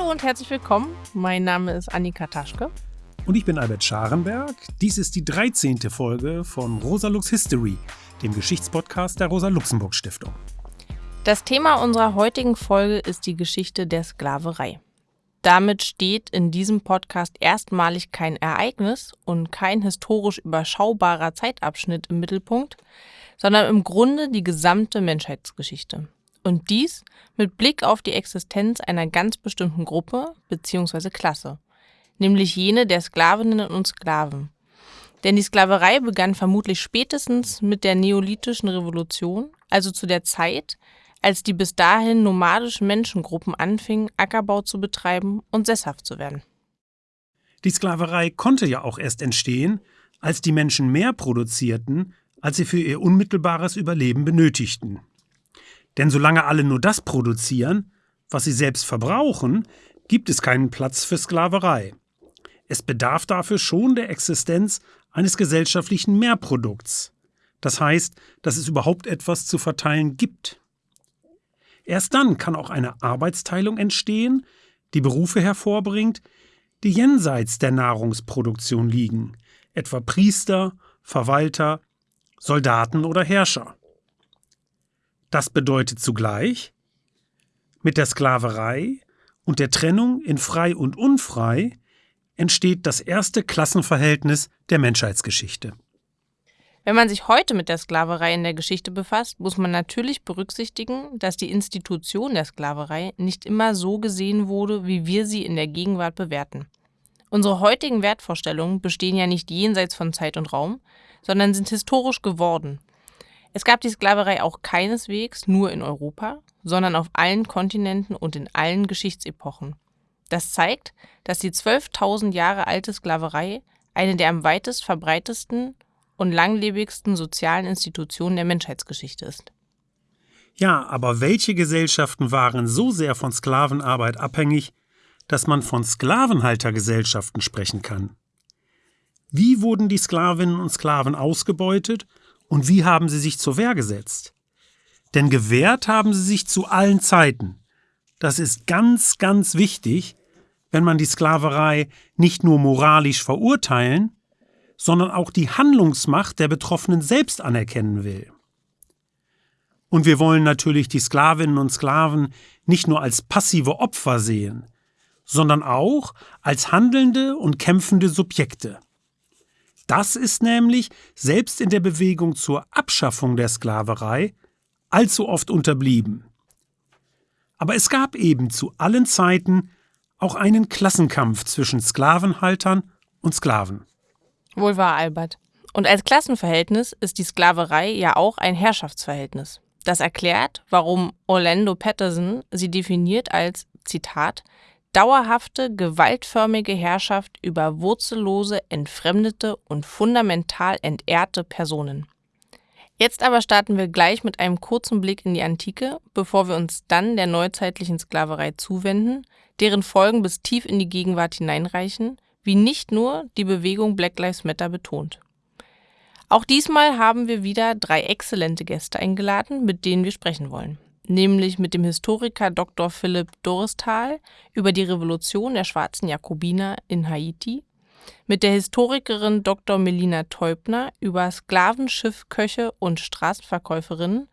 Hallo und herzlich willkommen. Mein Name ist Annika Taschke. Und ich bin Albert Scharenberg. Dies ist die 13. Folge von Rosa Lux History, dem Geschichtspodcast der Rosa-Luxemburg-Stiftung. Das Thema unserer heutigen Folge ist die Geschichte der Sklaverei. Damit steht in diesem Podcast erstmalig kein Ereignis und kein historisch überschaubarer Zeitabschnitt im Mittelpunkt, sondern im Grunde die gesamte Menschheitsgeschichte. Und dies mit Blick auf die Existenz einer ganz bestimmten Gruppe bzw. Klasse, nämlich jene der Sklavinnen und Sklaven. Denn die Sklaverei begann vermutlich spätestens mit der neolithischen Revolution, also zu der Zeit, als die bis dahin nomadischen Menschengruppen anfingen, Ackerbau zu betreiben und sesshaft zu werden. Die Sklaverei konnte ja auch erst entstehen, als die Menschen mehr produzierten, als sie für ihr unmittelbares Überleben benötigten. Denn solange alle nur das produzieren, was sie selbst verbrauchen, gibt es keinen Platz für Sklaverei. Es bedarf dafür schon der Existenz eines gesellschaftlichen Mehrprodukts. Das heißt, dass es überhaupt etwas zu verteilen gibt. Erst dann kann auch eine Arbeitsteilung entstehen, die Berufe hervorbringt, die jenseits der Nahrungsproduktion liegen, etwa Priester, Verwalter, Soldaten oder Herrscher. Das bedeutet zugleich, mit der Sklaverei und der Trennung in frei und unfrei entsteht das erste Klassenverhältnis der Menschheitsgeschichte. Wenn man sich heute mit der Sklaverei in der Geschichte befasst, muss man natürlich berücksichtigen, dass die Institution der Sklaverei nicht immer so gesehen wurde, wie wir sie in der Gegenwart bewerten. Unsere heutigen Wertvorstellungen bestehen ja nicht jenseits von Zeit und Raum, sondern sind historisch geworden. Es gab die Sklaverei auch keineswegs nur in Europa, sondern auf allen Kontinenten und in allen Geschichtsepochen. Das zeigt, dass die 12.000 Jahre alte Sklaverei eine der am weitest verbreitesten und langlebigsten sozialen Institutionen der Menschheitsgeschichte ist. Ja, aber welche Gesellschaften waren so sehr von Sklavenarbeit abhängig, dass man von Sklavenhaltergesellschaften sprechen kann? Wie wurden die Sklavinnen und Sklaven ausgebeutet und wie haben sie sich zur Wehr gesetzt? Denn gewehrt haben sie sich zu allen Zeiten. Das ist ganz, ganz wichtig, wenn man die Sklaverei nicht nur moralisch verurteilen, sondern auch die Handlungsmacht der Betroffenen selbst anerkennen will. Und wir wollen natürlich die Sklavinnen und Sklaven nicht nur als passive Opfer sehen, sondern auch als handelnde und kämpfende Subjekte. Das ist nämlich selbst in der Bewegung zur Abschaffung der Sklaverei allzu oft unterblieben. Aber es gab eben zu allen Zeiten auch einen Klassenkampf zwischen Sklavenhaltern und Sklaven. Wohl wahr, Albert. Und als Klassenverhältnis ist die Sklaverei ja auch ein Herrschaftsverhältnis. Das erklärt, warum Orlando Patterson sie definiert als, Zitat, dauerhafte, gewaltförmige Herrschaft über wurzellose, entfremdete und fundamental entehrte Personen. Jetzt aber starten wir gleich mit einem kurzen Blick in die Antike, bevor wir uns dann der neuzeitlichen Sklaverei zuwenden, deren Folgen bis tief in die Gegenwart hineinreichen wie nicht nur die Bewegung Black Lives Matter betont. Auch diesmal haben wir wieder drei exzellente Gäste eingeladen, mit denen wir sprechen wollen. Nämlich mit dem Historiker Dr. Philipp Doristal über die Revolution der schwarzen Jakobiner in Haiti, mit der Historikerin Dr. Melina Teubner über Sklavenschiffköche und Straßenverkäuferinnen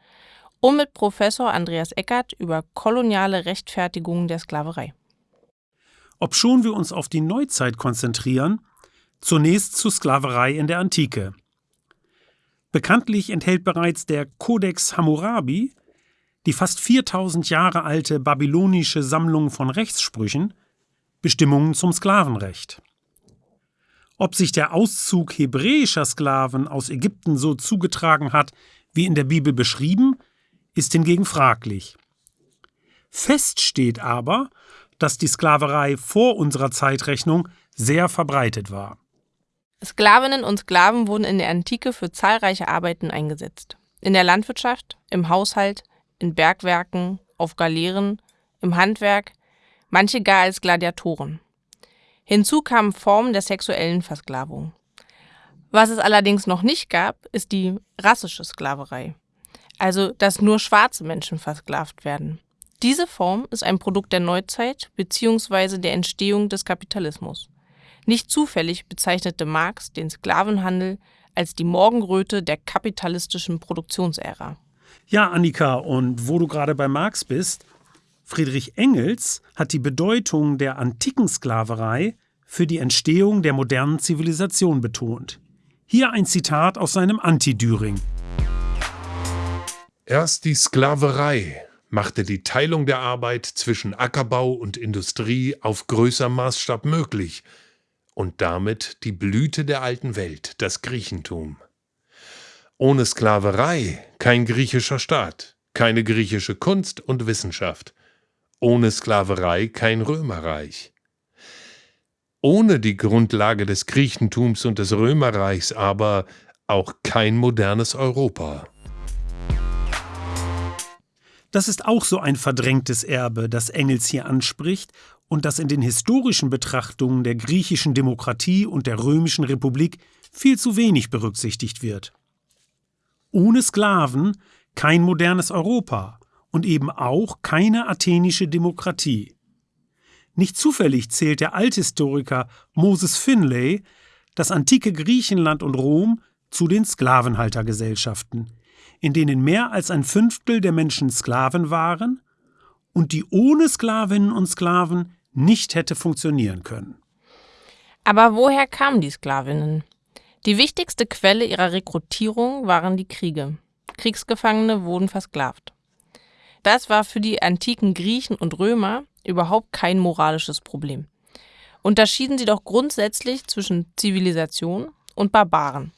und mit Professor Andreas Eckert über koloniale Rechtfertigungen der Sklaverei. Obschon wir uns auf die Neuzeit konzentrieren, zunächst zur Sklaverei in der Antike. Bekanntlich enthält bereits der Codex Hammurabi, die fast 4000 Jahre alte babylonische Sammlung von Rechtssprüchen, Bestimmungen zum Sklavenrecht. Ob sich der Auszug hebräischer Sklaven aus Ägypten so zugetragen hat, wie in der Bibel beschrieben, ist hingegen fraglich. Fest steht aber, dass die Sklaverei vor unserer Zeitrechnung sehr verbreitet war. Sklavinnen und Sklaven wurden in der Antike für zahlreiche Arbeiten eingesetzt. In der Landwirtschaft, im Haushalt, in Bergwerken, auf Galeeren, im Handwerk, manche gar als Gladiatoren. Hinzu kamen Formen der sexuellen Versklavung. Was es allerdings noch nicht gab, ist die rassische Sklaverei, also dass nur schwarze Menschen versklavt werden. Diese Form ist ein Produkt der Neuzeit bzw. der Entstehung des Kapitalismus. Nicht zufällig bezeichnete Marx den Sklavenhandel als die Morgenröte der kapitalistischen Produktionsära. Ja, Annika, und wo du gerade bei Marx bist, Friedrich Engels hat die Bedeutung der antiken Sklaverei für die Entstehung der modernen Zivilisation betont. Hier ein Zitat aus seinem Anti-Düring. Erst die Sklaverei machte die Teilung der Arbeit zwischen Ackerbau und Industrie auf größer Maßstab möglich und damit die Blüte der alten Welt, das Griechentum. Ohne Sklaverei kein griechischer Staat, keine griechische Kunst und Wissenschaft, ohne Sklaverei kein Römerreich. Ohne die Grundlage des Griechentums und des Römerreichs aber auch kein modernes Europa. Das ist auch so ein verdrängtes Erbe, das Engels hier anspricht und das in den historischen Betrachtungen der griechischen Demokratie und der römischen Republik viel zu wenig berücksichtigt wird. Ohne Sklaven kein modernes Europa und eben auch keine athenische Demokratie. Nicht zufällig zählt der Althistoriker Moses Finlay das antike Griechenland und Rom zu den Sklavenhaltergesellschaften, in denen mehr als ein Fünftel der Menschen Sklaven waren und die ohne Sklavinnen und Sklaven nicht hätte funktionieren können. Aber woher kamen die Sklavinnen? Die wichtigste Quelle ihrer Rekrutierung waren die Kriege. Kriegsgefangene wurden versklavt. Das war für die antiken Griechen und Römer überhaupt kein moralisches Problem. Unterschieden sie doch grundsätzlich zwischen Zivilisation und Barbaren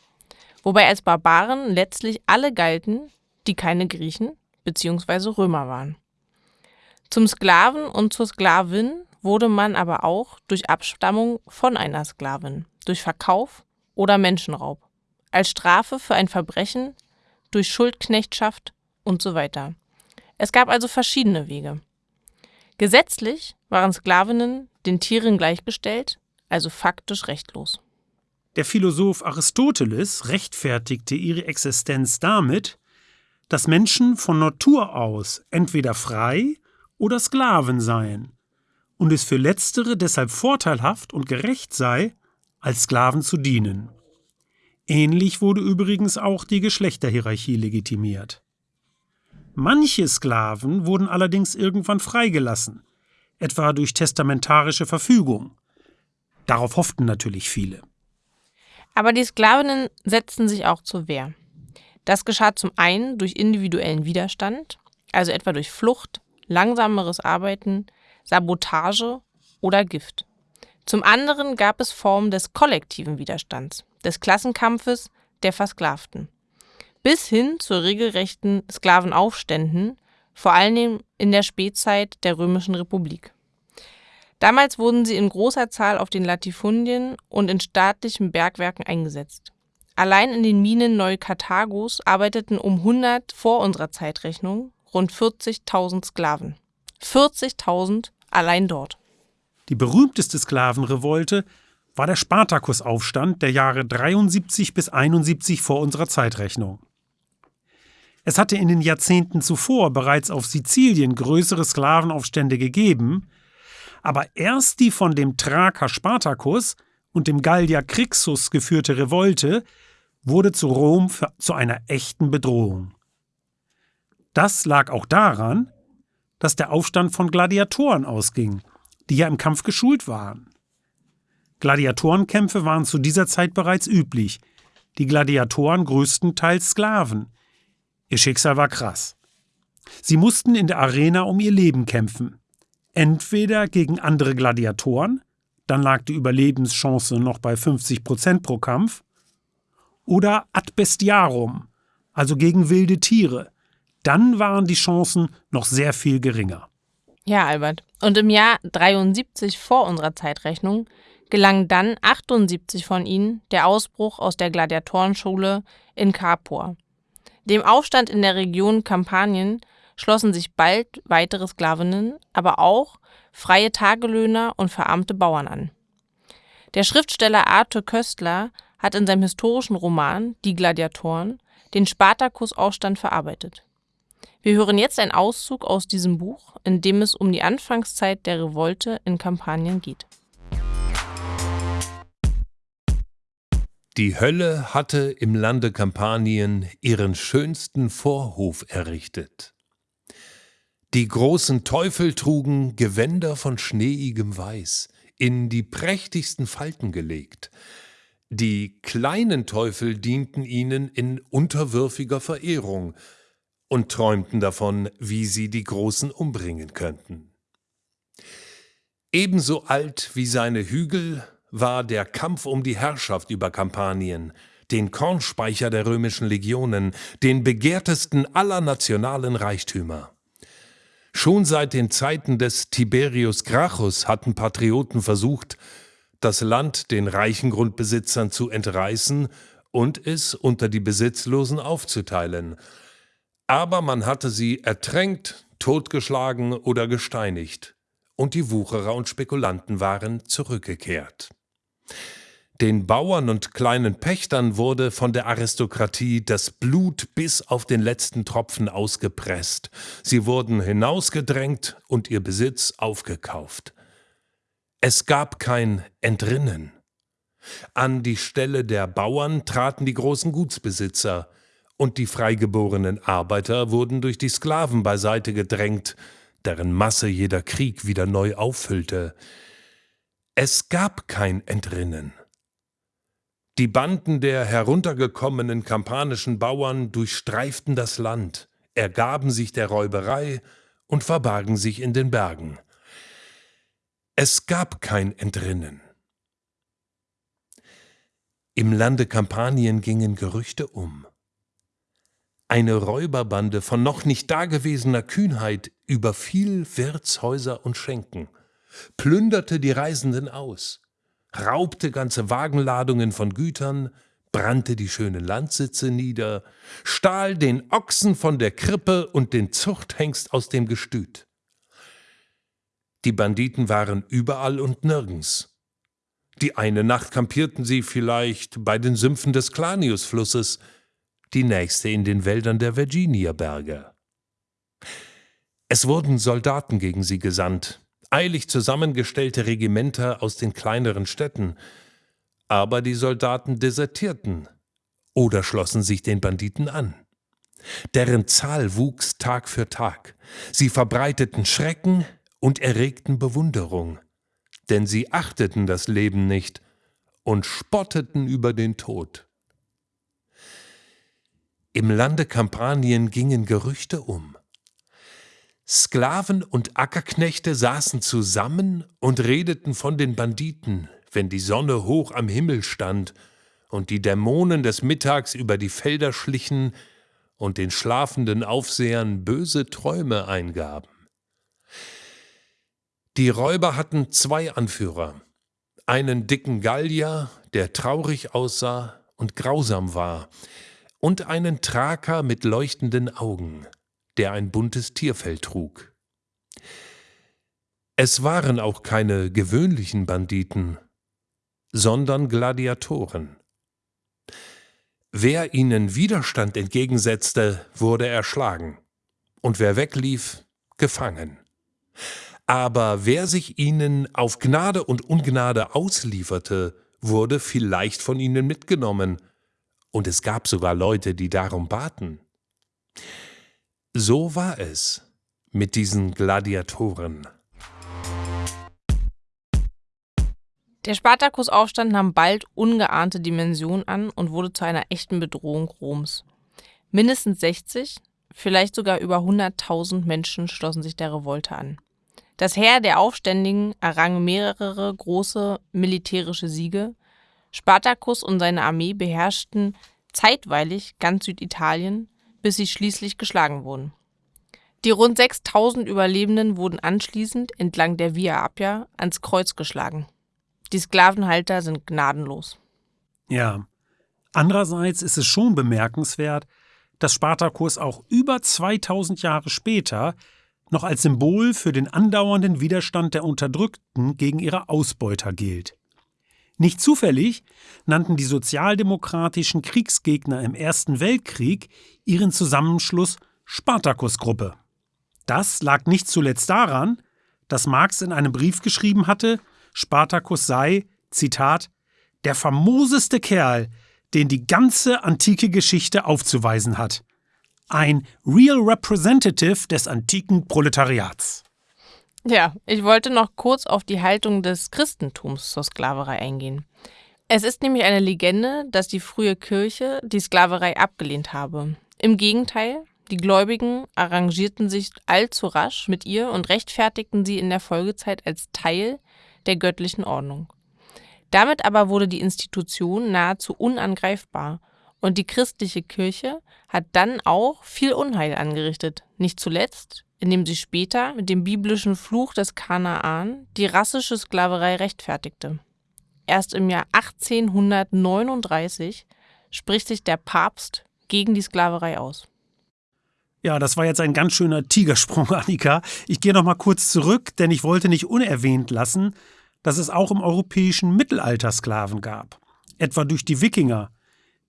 wobei als Barbaren letztlich alle galten, die keine Griechen bzw. Römer waren. Zum Sklaven und zur Sklavin wurde man aber auch durch Abstammung von einer Sklavin, durch Verkauf oder Menschenraub, als Strafe für ein Verbrechen, durch Schuldknechtschaft und so weiter. Es gab also verschiedene Wege. Gesetzlich waren Sklavinnen den Tieren gleichgestellt, also faktisch rechtlos. Der Philosoph Aristoteles rechtfertigte ihre Existenz damit, dass Menschen von Natur aus entweder frei oder Sklaven seien und es für letztere deshalb vorteilhaft und gerecht sei, als Sklaven zu dienen. Ähnlich wurde übrigens auch die Geschlechterhierarchie legitimiert. Manche Sklaven wurden allerdings irgendwann freigelassen, etwa durch testamentarische Verfügung. Darauf hofften natürlich viele. Aber die Sklavinnen setzten sich auch zur Wehr. Das geschah zum einen durch individuellen Widerstand, also etwa durch Flucht, langsameres Arbeiten, Sabotage oder Gift. Zum anderen gab es Formen des kollektiven Widerstands, des Klassenkampfes der Versklavten. Bis hin zu regelrechten Sklavenaufständen, vor allem in der Spätzeit der Römischen Republik. Damals wurden sie in großer Zahl auf den Latifundien und in staatlichen Bergwerken eingesetzt. Allein in den Minen Neukarthagos arbeiteten um 100 vor unserer Zeitrechnung rund 40.000 Sklaven. 40.000 allein dort. Die berühmteste Sklavenrevolte war der Spartakusaufstand der Jahre 73 bis 71 vor unserer Zeitrechnung. Es hatte in den Jahrzehnten zuvor bereits auf Sizilien größere Sklavenaufstände gegeben, aber erst die von dem Thraker Spartacus und dem Gallier Crixus geführte Revolte wurde zu Rom für, zu einer echten Bedrohung. Das lag auch daran, dass der Aufstand von Gladiatoren ausging, die ja im Kampf geschult waren. Gladiatorenkämpfe waren zu dieser Zeit bereits üblich, die Gladiatoren größtenteils Sklaven. Ihr Schicksal war krass. Sie mussten in der Arena um ihr Leben kämpfen entweder gegen andere Gladiatoren, dann lag die Überlebenschance noch bei 50 Prozent pro Kampf, oder ad bestiarum, also gegen wilde Tiere. Dann waren die Chancen noch sehr viel geringer. Ja, Albert. Und im Jahr 73 vor unserer Zeitrechnung gelang dann 78 von ihnen der Ausbruch aus der Gladiatorenschule in Capua. Dem Aufstand in der Region Kampanien schlossen sich bald weitere Sklavinnen, aber auch freie Tagelöhner und verarmte Bauern an. Der Schriftsteller Arthur Köstler hat in seinem historischen Roman Die Gladiatoren den Spartakusaufstand verarbeitet. Wir hören jetzt einen Auszug aus diesem Buch, in dem es um die Anfangszeit der Revolte in Kampanien geht. Die Hölle hatte im Lande Kampanien ihren schönsten Vorhof errichtet. Die großen Teufel trugen Gewänder von schneeigem Weiß, in die prächtigsten Falten gelegt. Die kleinen Teufel dienten ihnen in unterwürfiger Verehrung und träumten davon, wie sie die Großen umbringen könnten. Ebenso alt wie seine Hügel war der Kampf um die Herrschaft über Kampanien, den Kornspeicher der römischen Legionen, den begehrtesten aller nationalen Reichtümer. Schon seit den Zeiten des Tiberius Gracchus hatten Patrioten versucht, das Land den reichen Grundbesitzern zu entreißen und es unter die Besitzlosen aufzuteilen. Aber man hatte sie ertränkt, totgeschlagen oder gesteinigt, und die Wucherer und Spekulanten waren zurückgekehrt. Den Bauern und kleinen Pächtern wurde von der Aristokratie das Blut bis auf den letzten Tropfen ausgepresst. Sie wurden hinausgedrängt und ihr Besitz aufgekauft. Es gab kein Entrinnen. An die Stelle der Bauern traten die großen Gutsbesitzer, und die freigeborenen Arbeiter wurden durch die Sklaven beiseite gedrängt, deren Masse jeder Krieg wieder neu auffüllte. Es gab kein Entrinnen. Die Banden der heruntergekommenen kampanischen Bauern durchstreiften das Land, ergaben sich der Räuberei und verbargen sich in den Bergen. Es gab kein Entrinnen. Im Lande Kampanien gingen Gerüchte um. Eine Räuberbande von noch nicht dagewesener Kühnheit überfiel Wirtshäuser und Schenken, plünderte die Reisenden aus, raubte ganze Wagenladungen von Gütern, brannte die schönen Landsitze nieder, stahl den Ochsen von der Krippe und den Zuchthengst aus dem Gestüt. Die Banditen waren überall und nirgends. Die eine Nacht kampierten sie vielleicht bei den Sümpfen des Claniusflusses, die nächste in den Wäldern der Virginia-Berge. Es wurden Soldaten gegen sie gesandt, eilig zusammengestellte Regimenter aus den kleineren Städten, aber die Soldaten desertierten oder schlossen sich den Banditen an. Deren Zahl wuchs Tag für Tag. Sie verbreiteten Schrecken und erregten Bewunderung, denn sie achteten das Leben nicht und spotteten über den Tod. Im Lande Kampanien gingen Gerüchte um. Sklaven und Ackerknechte saßen zusammen und redeten von den Banditen, wenn die Sonne hoch am Himmel stand und die Dämonen des Mittags über die Felder schlichen und den schlafenden Aufsehern böse Träume eingaben. Die Räuber hatten zwei Anführer, einen dicken Gallier, der traurig aussah und grausam war, und einen Thraker mit leuchtenden Augen der ein buntes Tierfell trug. Es waren auch keine gewöhnlichen Banditen, sondern Gladiatoren. Wer ihnen Widerstand entgegensetzte, wurde erschlagen, und wer weglief, gefangen. Aber wer sich ihnen auf Gnade und Ungnade auslieferte, wurde vielleicht von ihnen mitgenommen, und es gab sogar Leute, die darum baten. So war es mit diesen Gladiatoren. Der Spartakusaufstand nahm bald ungeahnte Dimensionen an und wurde zu einer echten Bedrohung Roms. Mindestens 60, vielleicht sogar über 100.000 Menschen schlossen sich der Revolte an. Das Heer der Aufständigen errang mehrere große militärische Siege. Spartacus und seine Armee beherrschten zeitweilig ganz Süditalien, bis sie schließlich geschlagen wurden. Die rund 6000 Überlebenden wurden anschließend entlang der Via Appia ans Kreuz geschlagen. Die Sklavenhalter sind gnadenlos. Ja. Andererseits ist es schon bemerkenswert, dass Spartacus auch über 2000 Jahre später noch als Symbol für den andauernden Widerstand der Unterdrückten gegen ihre Ausbeuter gilt. Nicht zufällig nannten die sozialdemokratischen Kriegsgegner im Ersten Weltkrieg ihren Zusammenschluss Spartakus-Gruppe. Das lag nicht zuletzt daran, dass Marx in einem Brief geschrieben hatte, Spartacus sei, Zitat, der famoseste Kerl, den die ganze antike Geschichte aufzuweisen hat. Ein Real Representative des antiken Proletariats. Ja, ich wollte noch kurz auf die Haltung des Christentums zur Sklaverei eingehen. Es ist nämlich eine Legende, dass die frühe Kirche die Sklaverei abgelehnt habe. Im Gegenteil, die Gläubigen arrangierten sich allzu rasch mit ihr und rechtfertigten sie in der Folgezeit als Teil der göttlichen Ordnung. Damit aber wurde die Institution nahezu unangreifbar und die christliche Kirche hat dann auch viel Unheil angerichtet, nicht zuletzt, indem sie später mit dem biblischen Fluch des Kanaan die rassische Sklaverei rechtfertigte. Erst im Jahr 1839 spricht sich der Papst gegen die Sklaverei aus. Ja, das war jetzt ein ganz schöner Tigersprung, Annika. Ich gehe noch mal kurz zurück, denn ich wollte nicht unerwähnt lassen, dass es auch im europäischen Mittelalter Sklaven gab. Etwa durch die Wikinger,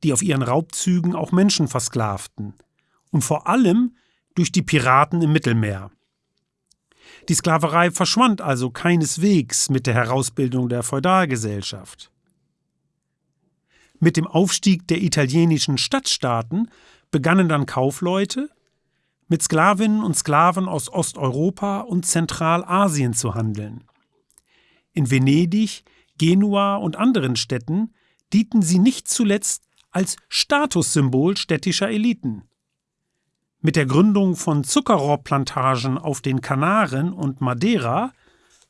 die auf ihren Raubzügen auch Menschen versklavten. Und vor allem durch die Piraten im Mittelmeer. Die Sklaverei verschwand also keineswegs mit der Herausbildung der Feudalgesellschaft. Mit dem Aufstieg der italienischen Stadtstaaten begannen dann Kaufleute, mit Sklavinnen und Sklaven aus Osteuropa und Zentralasien zu handeln. In Venedig, Genua und anderen Städten dienten sie nicht zuletzt als Statussymbol städtischer Eliten. Mit der Gründung von Zuckerrohrplantagen auf den Kanaren und Madeira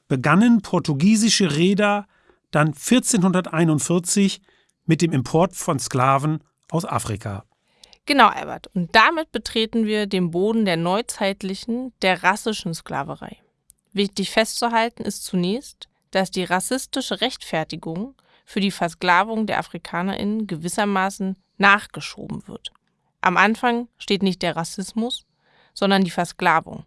begannen portugiesische Reeder dann 1441 mit dem Import von Sklaven aus Afrika. Genau, Albert. Und damit betreten wir den Boden der neuzeitlichen, der rassischen Sklaverei. Wichtig festzuhalten ist zunächst, dass die rassistische Rechtfertigung für die Versklavung der AfrikanerInnen gewissermaßen nachgeschoben wird. Am Anfang steht nicht der Rassismus, sondern die Versklavung.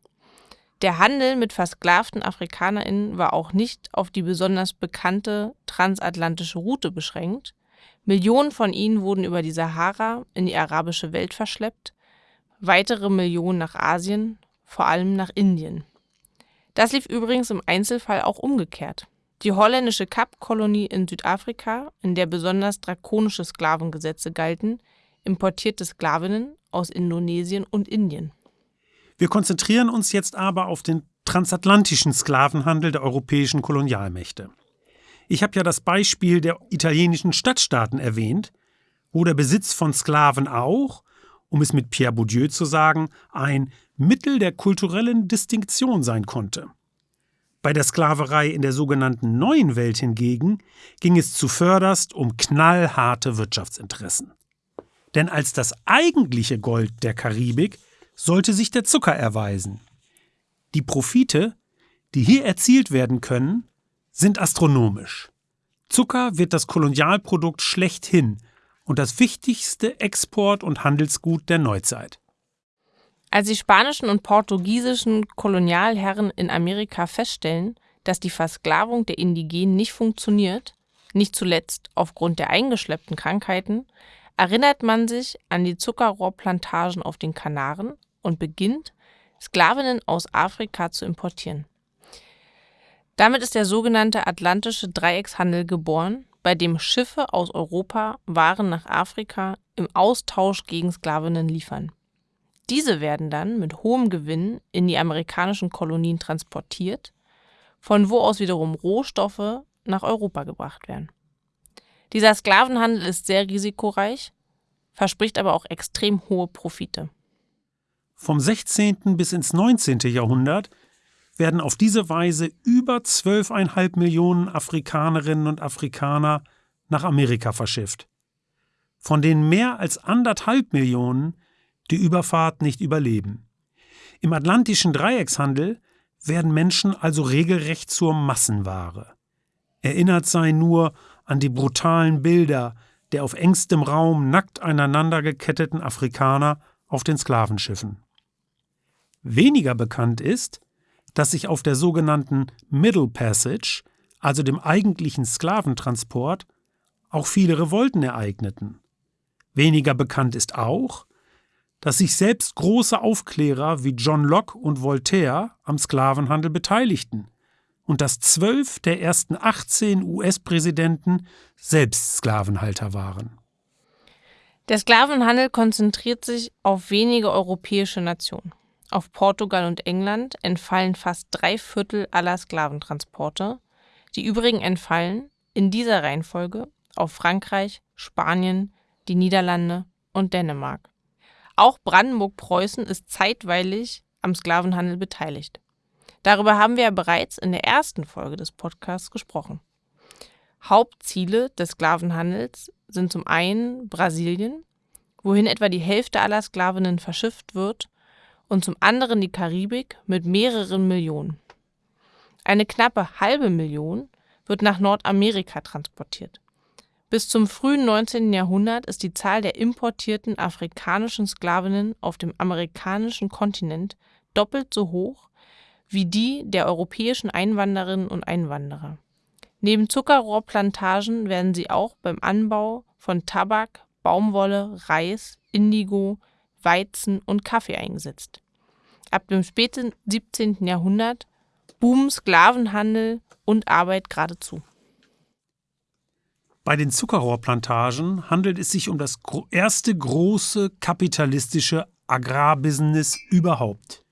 Der Handel mit versklavten AfrikanerInnen war auch nicht auf die besonders bekannte transatlantische Route beschränkt. Millionen von ihnen wurden über die Sahara in die arabische Welt verschleppt, weitere Millionen nach Asien, vor allem nach Indien. Das lief übrigens im Einzelfall auch umgekehrt. Die holländische Kapkolonie in Südafrika, in der besonders drakonische Sklavengesetze galten, importierte Sklavinnen aus Indonesien und Indien. Wir konzentrieren uns jetzt aber auf den transatlantischen Sklavenhandel der europäischen Kolonialmächte. Ich habe ja das Beispiel der italienischen Stadtstaaten erwähnt, wo der Besitz von Sklaven auch, um es mit Pierre Bourdieu zu sagen, ein Mittel der kulturellen Distinktion sein konnte. Bei der Sklaverei in der sogenannten Neuen Welt hingegen ging es zuvörderst um knallharte Wirtschaftsinteressen. Denn als das eigentliche Gold der Karibik sollte sich der Zucker erweisen. Die Profite, die hier erzielt werden können, sind astronomisch. Zucker wird das Kolonialprodukt schlechthin und das wichtigste Export- und Handelsgut der Neuzeit. Als die spanischen und portugiesischen Kolonialherren in Amerika feststellen, dass die Versklavung der Indigenen nicht funktioniert, nicht zuletzt aufgrund der eingeschleppten Krankheiten, erinnert man sich an die Zuckerrohrplantagen auf den Kanaren und beginnt, Sklavinnen aus Afrika zu importieren. Damit ist der sogenannte Atlantische Dreieckshandel geboren, bei dem Schiffe aus Europa Waren nach Afrika im Austausch gegen Sklavinnen liefern. Diese werden dann mit hohem Gewinn in die amerikanischen Kolonien transportiert, von wo aus wiederum Rohstoffe nach Europa gebracht werden. Dieser Sklavenhandel ist sehr risikoreich, verspricht aber auch extrem hohe Profite. Vom 16. bis ins 19. Jahrhundert werden auf diese Weise über 12,5 Millionen Afrikanerinnen und Afrikaner nach Amerika verschifft, von denen mehr als anderthalb Millionen die Überfahrt nicht überleben. Im atlantischen Dreieckshandel werden Menschen also regelrecht zur Massenware. Erinnert sei nur an die brutalen Bilder der auf engstem Raum nackt aneinander geketteten Afrikaner auf den Sklavenschiffen. Weniger bekannt ist, dass sich auf der sogenannten Middle Passage, also dem eigentlichen Sklaventransport, auch viele Revolten ereigneten. Weniger bekannt ist auch, dass sich selbst große Aufklärer wie John Locke und Voltaire am Sklavenhandel beteiligten und dass zwölf der ersten 18 US-Präsidenten selbst Sklavenhalter waren. Der Sklavenhandel konzentriert sich auf wenige europäische Nationen. Auf Portugal und England entfallen fast drei Viertel aller Sklaventransporte. Die übrigen entfallen in dieser Reihenfolge auf Frankreich, Spanien, die Niederlande und Dänemark. Auch Brandenburg-Preußen ist zeitweilig am Sklavenhandel beteiligt. Darüber haben wir ja bereits in der ersten Folge des Podcasts gesprochen. Hauptziele des Sklavenhandels sind zum einen Brasilien, wohin etwa die Hälfte aller Sklavinnen verschifft wird, und zum anderen die Karibik mit mehreren Millionen. Eine knappe halbe Million wird nach Nordamerika transportiert. Bis zum frühen 19. Jahrhundert ist die Zahl der importierten afrikanischen Sklavinnen auf dem amerikanischen Kontinent doppelt so hoch wie die der europäischen Einwanderinnen und Einwanderer. Neben Zuckerrohrplantagen werden sie auch beim Anbau von Tabak, Baumwolle, Reis, Indigo, Weizen und Kaffee eingesetzt. Ab dem späten 17. Jahrhundert boomen Sklavenhandel und Arbeit geradezu. Bei den Zuckerrohrplantagen handelt es sich um das erste große kapitalistische Agrarbusiness überhaupt.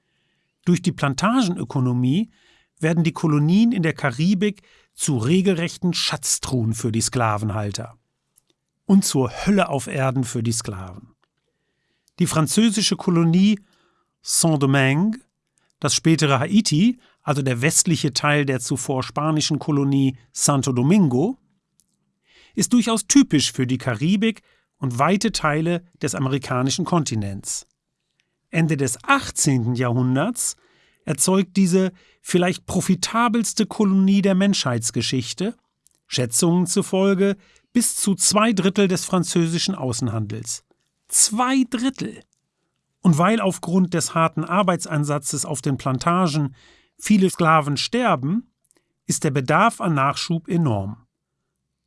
Durch die Plantagenökonomie werden die Kolonien in der Karibik zu regelrechten Schatztruhen für die Sklavenhalter und zur Hölle auf Erden für die Sklaven. Die französische Kolonie Saint-Domingue, das spätere Haiti, also der westliche Teil der zuvor spanischen Kolonie Santo Domingo, ist durchaus typisch für die Karibik und weite Teile des amerikanischen Kontinents. Ende des 18. Jahrhunderts erzeugt diese vielleicht profitabelste Kolonie der Menschheitsgeschichte, Schätzungen zufolge bis zu zwei Drittel des französischen Außenhandels. Zwei Drittel! Und weil aufgrund des harten Arbeitsansatzes auf den Plantagen viele Sklaven sterben, ist der Bedarf an Nachschub enorm.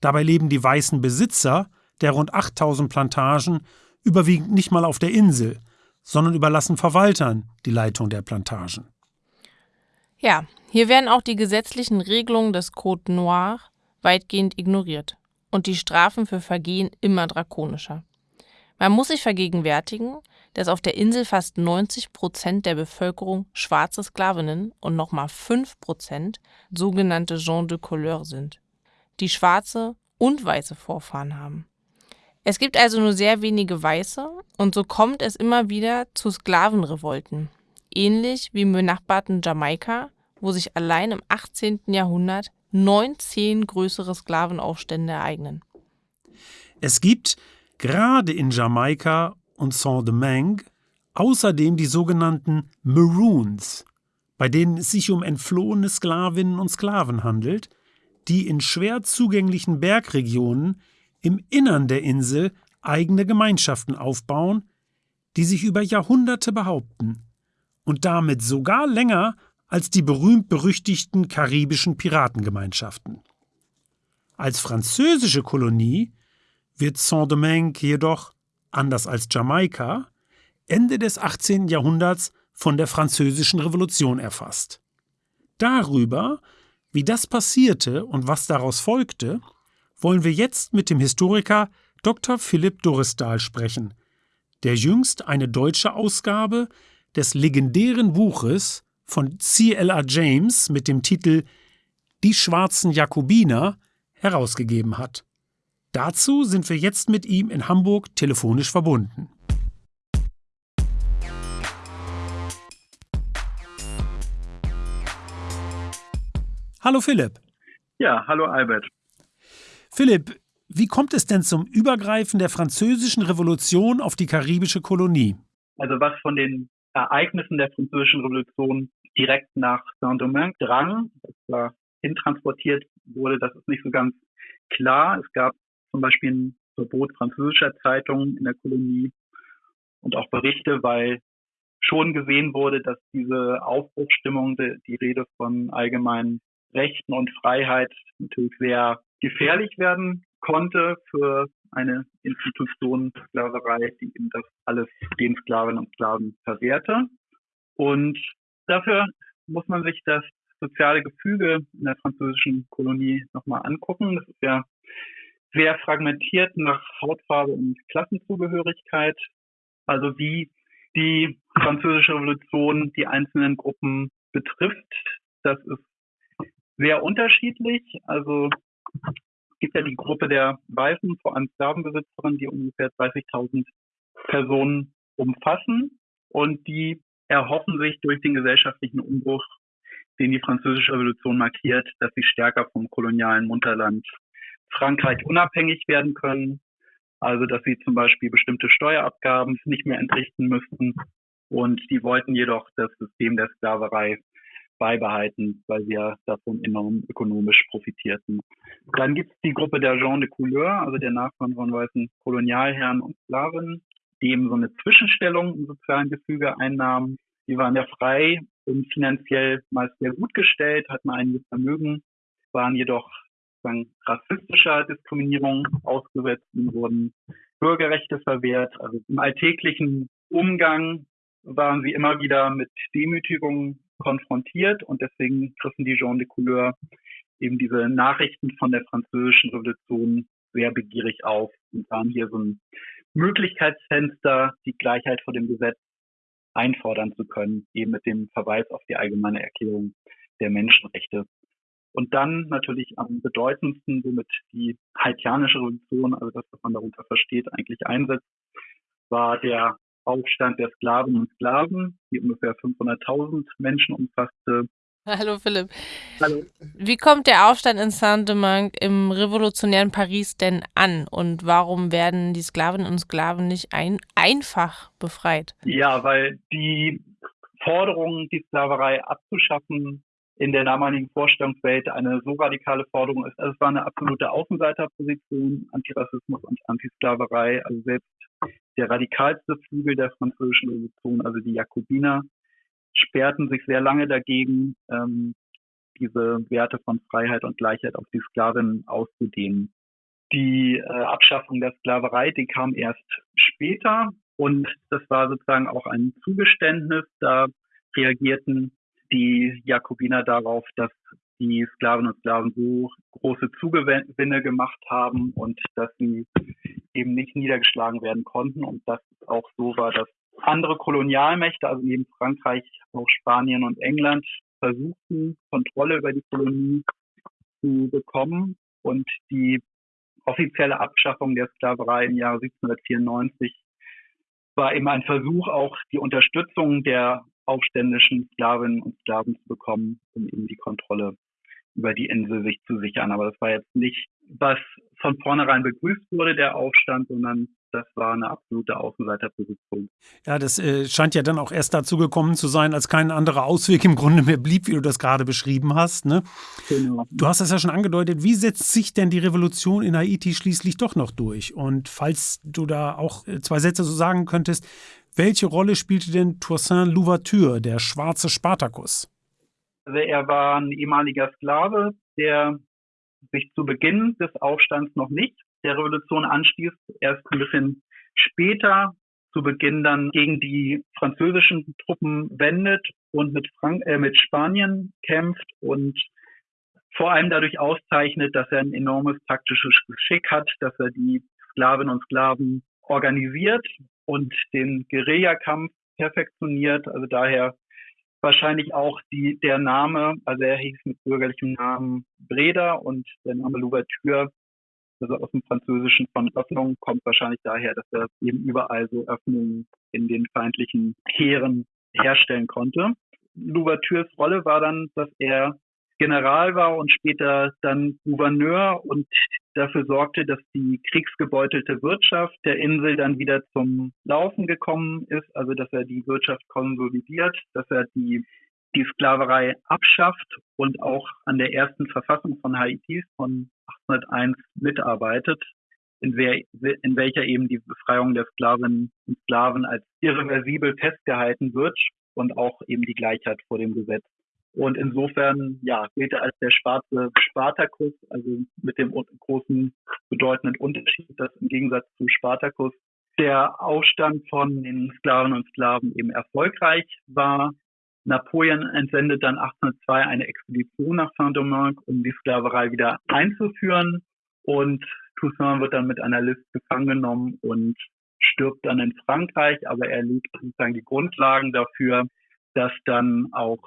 Dabei leben die weißen Besitzer der rund 8000 Plantagen überwiegend nicht mal auf der Insel, sondern überlassen Verwaltern die Leitung der Plantagen. Ja, hier werden auch die gesetzlichen Regelungen des Code Noir weitgehend ignoriert und die Strafen für Vergehen immer drakonischer. Man muss sich vergegenwärtigen, dass auf der Insel fast 90 Prozent der Bevölkerung schwarze Sklavinnen und nochmal 5 Prozent sogenannte Gens de Couleur sind die schwarze und weiße Vorfahren haben. Es gibt also nur sehr wenige Weiße und so kommt es immer wieder zu Sklavenrevolten, ähnlich wie im benachbarten Jamaika, wo sich allein im 18. Jahrhundert 19 größere Sklavenaufstände ereignen. Es gibt gerade in Jamaika und Saint-Domingue außerdem die sogenannten Maroons, bei denen es sich um entflohene Sklavinnen und Sklaven handelt, die in schwer zugänglichen Bergregionen im Innern der Insel eigene Gemeinschaften aufbauen, die sich über Jahrhunderte behaupten und damit sogar länger als die berühmt-berüchtigten karibischen Piratengemeinschaften. Als französische Kolonie wird Saint-Domingue jedoch, anders als Jamaika, Ende des 18. Jahrhunderts von der Französischen Revolution erfasst. Darüber wie das passierte und was daraus folgte, wollen wir jetzt mit dem Historiker Dr. Philipp Doristal sprechen, der jüngst eine deutsche Ausgabe des legendären Buches von C.L.A. James mit dem Titel Die schwarzen Jakobiner herausgegeben hat. Dazu sind wir jetzt mit ihm in Hamburg telefonisch verbunden. Hallo Philipp. Ja, hallo Albert. Philipp, wie kommt es denn zum Übergreifen der französischen Revolution auf die karibische Kolonie? Also was von den Ereignissen der französischen Revolution direkt nach Saint-Domingue drang, das war hintransportiert wurde, das ist nicht so ganz klar. Es gab zum Beispiel ein Verbot französischer Zeitungen in der Kolonie und auch Berichte, weil schon gesehen wurde, dass diese Aufbruchsstimmung, die Rede von allgemeinen Rechten und Freiheit natürlich sehr gefährlich werden konnte für eine Institution Sklaverei, die eben das alles den Sklaven und Sklaven verwehrte. Und dafür muss man sich das soziale Gefüge in der französischen Kolonie nochmal angucken. Das ist ja sehr fragmentiert nach Hautfarbe und Klassenzugehörigkeit. Also wie die französische Revolution die einzelnen Gruppen betrifft, das ist sehr unterschiedlich. Also gibt ja die Gruppe der Weißen, vor allem Sklavenbesitzerinnen, die ungefähr 30.000 Personen umfassen und die erhoffen sich durch den gesellschaftlichen Umbruch, den die französische Revolution markiert, dass sie stärker vom kolonialen Mutterland Frankreich unabhängig werden können. Also, dass sie zum Beispiel bestimmte Steuerabgaben nicht mehr entrichten müssten. Und die wollten jedoch das System der Sklaverei beibehalten, weil sie ja davon enorm ökonomisch profitierten. Dann gibt es die Gruppe der Gens de Couleur, also der Nachfahren von weißen Kolonialherren und Sklaven, die eben so eine Zwischenstellung im sozialen Gefüge einnahmen. Die waren ja frei und finanziell meist sehr gut gestellt, hatten einiges Vermögen, waren jedoch rassistischer Diskriminierung ausgesetzt und wurden Bürgerrechte verwehrt. Also im alltäglichen Umgang waren sie immer wieder mit Demütigungen konfrontiert und deswegen griffen die Gens de Couleur eben diese Nachrichten von der französischen Revolution sehr begierig auf und sahen hier so ein Möglichkeitsfenster, die Gleichheit vor dem Gesetz einfordern zu können, eben mit dem Verweis auf die allgemeine Erklärung der Menschenrechte. Und dann natürlich am bedeutendsten, womit die haitianische Revolution, also das, was man darunter versteht, eigentlich einsetzt, war der Aufstand der Sklaven und Sklaven, die ungefähr 500.000 Menschen umfasste. Hallo Philipp. Hallo. Wie kommt der Aufstand in Saint-Domingue im revolutionären Paris denn an und warum werden die Sklavinnen und Sklaven nicht ein einfach befreit? Ja, weil die Forderung, die Sklaverei abzuschaffen, in der damaligen Vorstellungswelt eine so radikale Forderung ist. Also es war eine absolute Außenseiterposition, Antirassismus und Antisklaverei. Also selbst der radikalste Flügel der französischen Revolution, also die Jakobiner, sperrten sich sehr lange dagegen, ähm, diese Werte von Freiheit und Gleichheit auf die Sklavinnen auszudehnen. Die äh, Abschaffung der Sklaverei, die kam erst später und das war sozusagen auch ein Zugeständnis. Da reagierten die Jakobiner darauf, dass die Sklaven und Sklaven so große Zugewinne gemacht haben und dass sie eben nicht niedergeschlagen werden konnten und dass es auch so war, dass andere Kolonialmächte, also neben Frankreich auch Spanien und England, versuchten, Kontrolle über die Kolonie zu bekommen und die offizielle Abschaffung der Sklaverei im Jahre 1794 war eben ein Versuch, auch die Unterstützung der aufständischen Sklavinnen und Sklaven zu bekommen, um eben die Kontrolle über die Insel sich zu sichern. Aber das war jetzt nicht, was von vornherein begrüßt wurde, der Aufstand, sondern das war eine absolute Außenseiterposition. Ja, das äh, scheint ja dann auch erst dazu gekommen zu sein, als kein anderer Ausweg im Grunde mehr blieb, wie du das gerade beschrieben hast. Ne? Genau. Du hast es ja schon angedeutet. Wie setzt sich denn die Revolution in Haiti schließlich doch noch durch? Und falls du da auch äh, zwei Sätze so sagen könntest, welche Rolle spielte denn Toussaint Louverture, der schwarze Spartacus? Also er war ein ehemaliger Sklave, der sich zu Beginn des Aufstands noch nicht der Revolution anstieß, erst ein bisschen später zu Beginn dann gegen die französischen Truppen wendet und mit, Frank äh, mit Spanien kämpft und vor allem dadurch auszeichnet, dass er ein enormes taktisches Geschick hat, dass er die Sklavinnen und Sklaven organisiert und den Guerillakampf perfektioniert. Also daher wahrscheinlich auch die, der Name, also er hieß mit bürgerlichem Namen Breda und der Name Louverture, also aus dem Französischen von Öffnung, kommt wahrscheinlich daher, dass er eben überall so Öffnungen in den feindlichen Heeren herstellen konnte. Louvertures Rolle war dann, dass er General war und später dann Gouverneur und dafür sorgte, dass die kriegsgebeutelte Wirtschaft der Insel dann wieder zum Laufen gekommen ist, also dass er die Wirtschaft konsolidiert, dass er die, die Sklaverei abschafft und auch an der ersten Verfassung von Haiti von 1801 mitarbeitet, in, wer, in welcher eben die Befreiung der Sklavinnen und Sklaven als irreversibel festgehalten wird und auch eben die Gleichheit vor dem Gesetz Und insofern, ja, gilt er als der schwarze Spartakus, also mit dem großen bedeutenden Unterschied, dass im Gegensatz zu Spartakus der Aufstand von den Sklaven und Sklaven eben erfolgreich war. Napoleon entsendet dann 1802 eine Expedition nach Saint-Domingue, um die Sklaverei wieder einzuführen. Und Toussaint wird dann mit einer List gefangen genommen und stirbt dann in Frankreich, aber er legt sozusagen die Grundlagen dafür, dass dann auch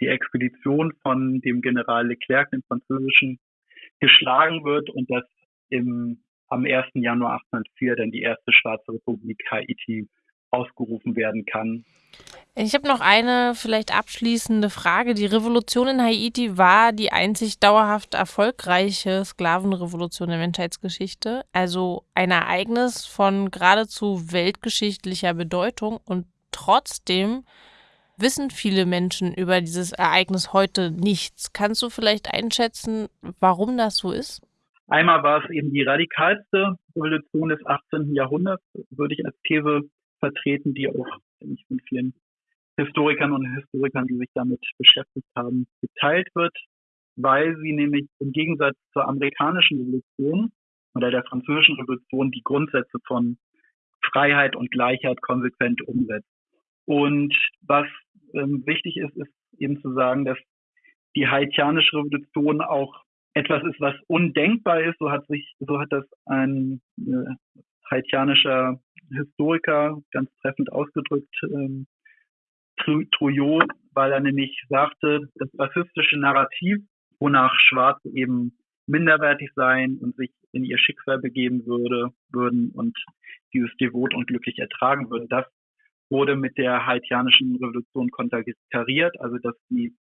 die Expedition von dem General Leclerc, dem französischen, geschlagen wird und dass im, am 1. Januar 1804 dann die erste Schwarze Republik Haiti ausgerufen werden kann. Ich habe noch eine vielleicht abschließende Frage. Die Revolution in Haiti war die einzig dauerhaft erfolgreiche Sklavenrevolution der Menschheitsgeschichte, also ein Ereignis von geradezu weltgeschichtlicher Bedeutung und trotzdem wissen viele Menschen über dieses Ereignis heute nichts. Kannst du vielleicht einschätzen, warum das so ist? Einmal war es eben die radikalste Revolution des 18. Jahrhunderts, würde ich als These vertreten, die auch ich, von vielen Historikern und Historikern, die sich damit beschäftigt haben, geteilt wird, weil sie nämlich im Gegensatz zur amerikanischen Revolution oder der französischen Revolution die Grundsätze von Freiheit und Gleichheit konsequent umsetzt. Und was ähm, wichtig ist, ist eben zu sagen, dass die haitianische Revolution auch etwas ist, was undenkbar ist. So hat sich, so hat das ein äh, haitianischer Historiker ganz treffend ausgedrückt, ähm, Trouillot, weil er nämlich sagte, das rassistische Narrativ, wonach Schwarze eben minderwertig seien und sich in ihr Schicksal begeben würde, würden und dieses devot und glücklich ertragen würden, das wurde mit der haitianischen Revolution konterkariert, also dass die,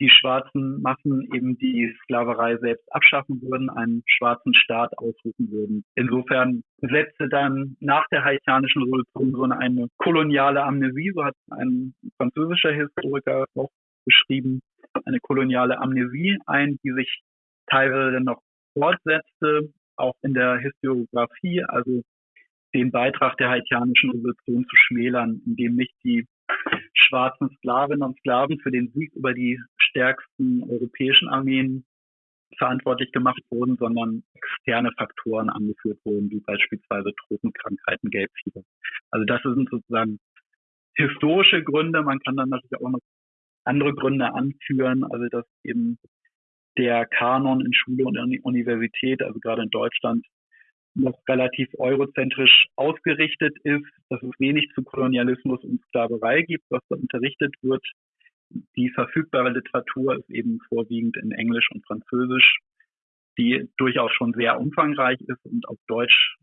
die schwarzen Massen eben die Sklaverei selbst abschaffen würden, einen schwarzen Staat ausrufen würden. Insofern setzte dann nach der haitianischen Revolution so eine koloniale Amnesie, so hat ein französischer Historiker auch beschrieben, eine koloniale Amnesie ein, die sich teilweise noch fortsetzte, auch in der Historiografie, also den Beitrag der haitianischen Revolution zu schmälern, indem nicht die schwarzen Sklavinnen und Sklaven für den Sieg über die stärksten europäischen Armeen verantwortlich gemacht wurden, sondern externe Faktoren angeführt wurden, wie beispielsweise Tropenkrankheiten, Gelbfieber. Also das sind sozusagen historische Gründe. Man kann dann natürlich auch noch andere Gründe anführen, also dass eben der Kanon in Schule und Universität, also gerade in Deutschland, noch relativ eurozentrisch ausgerichtet ist, dass es wenig zu Kolonialismus und Sklaverei gibt, was da unterrichtet wird. Die verfügbare Literatur ist eben vorwiegend in Englisch und Französisch, die durchaus schon sehr umfangreich ist und auf Deutsch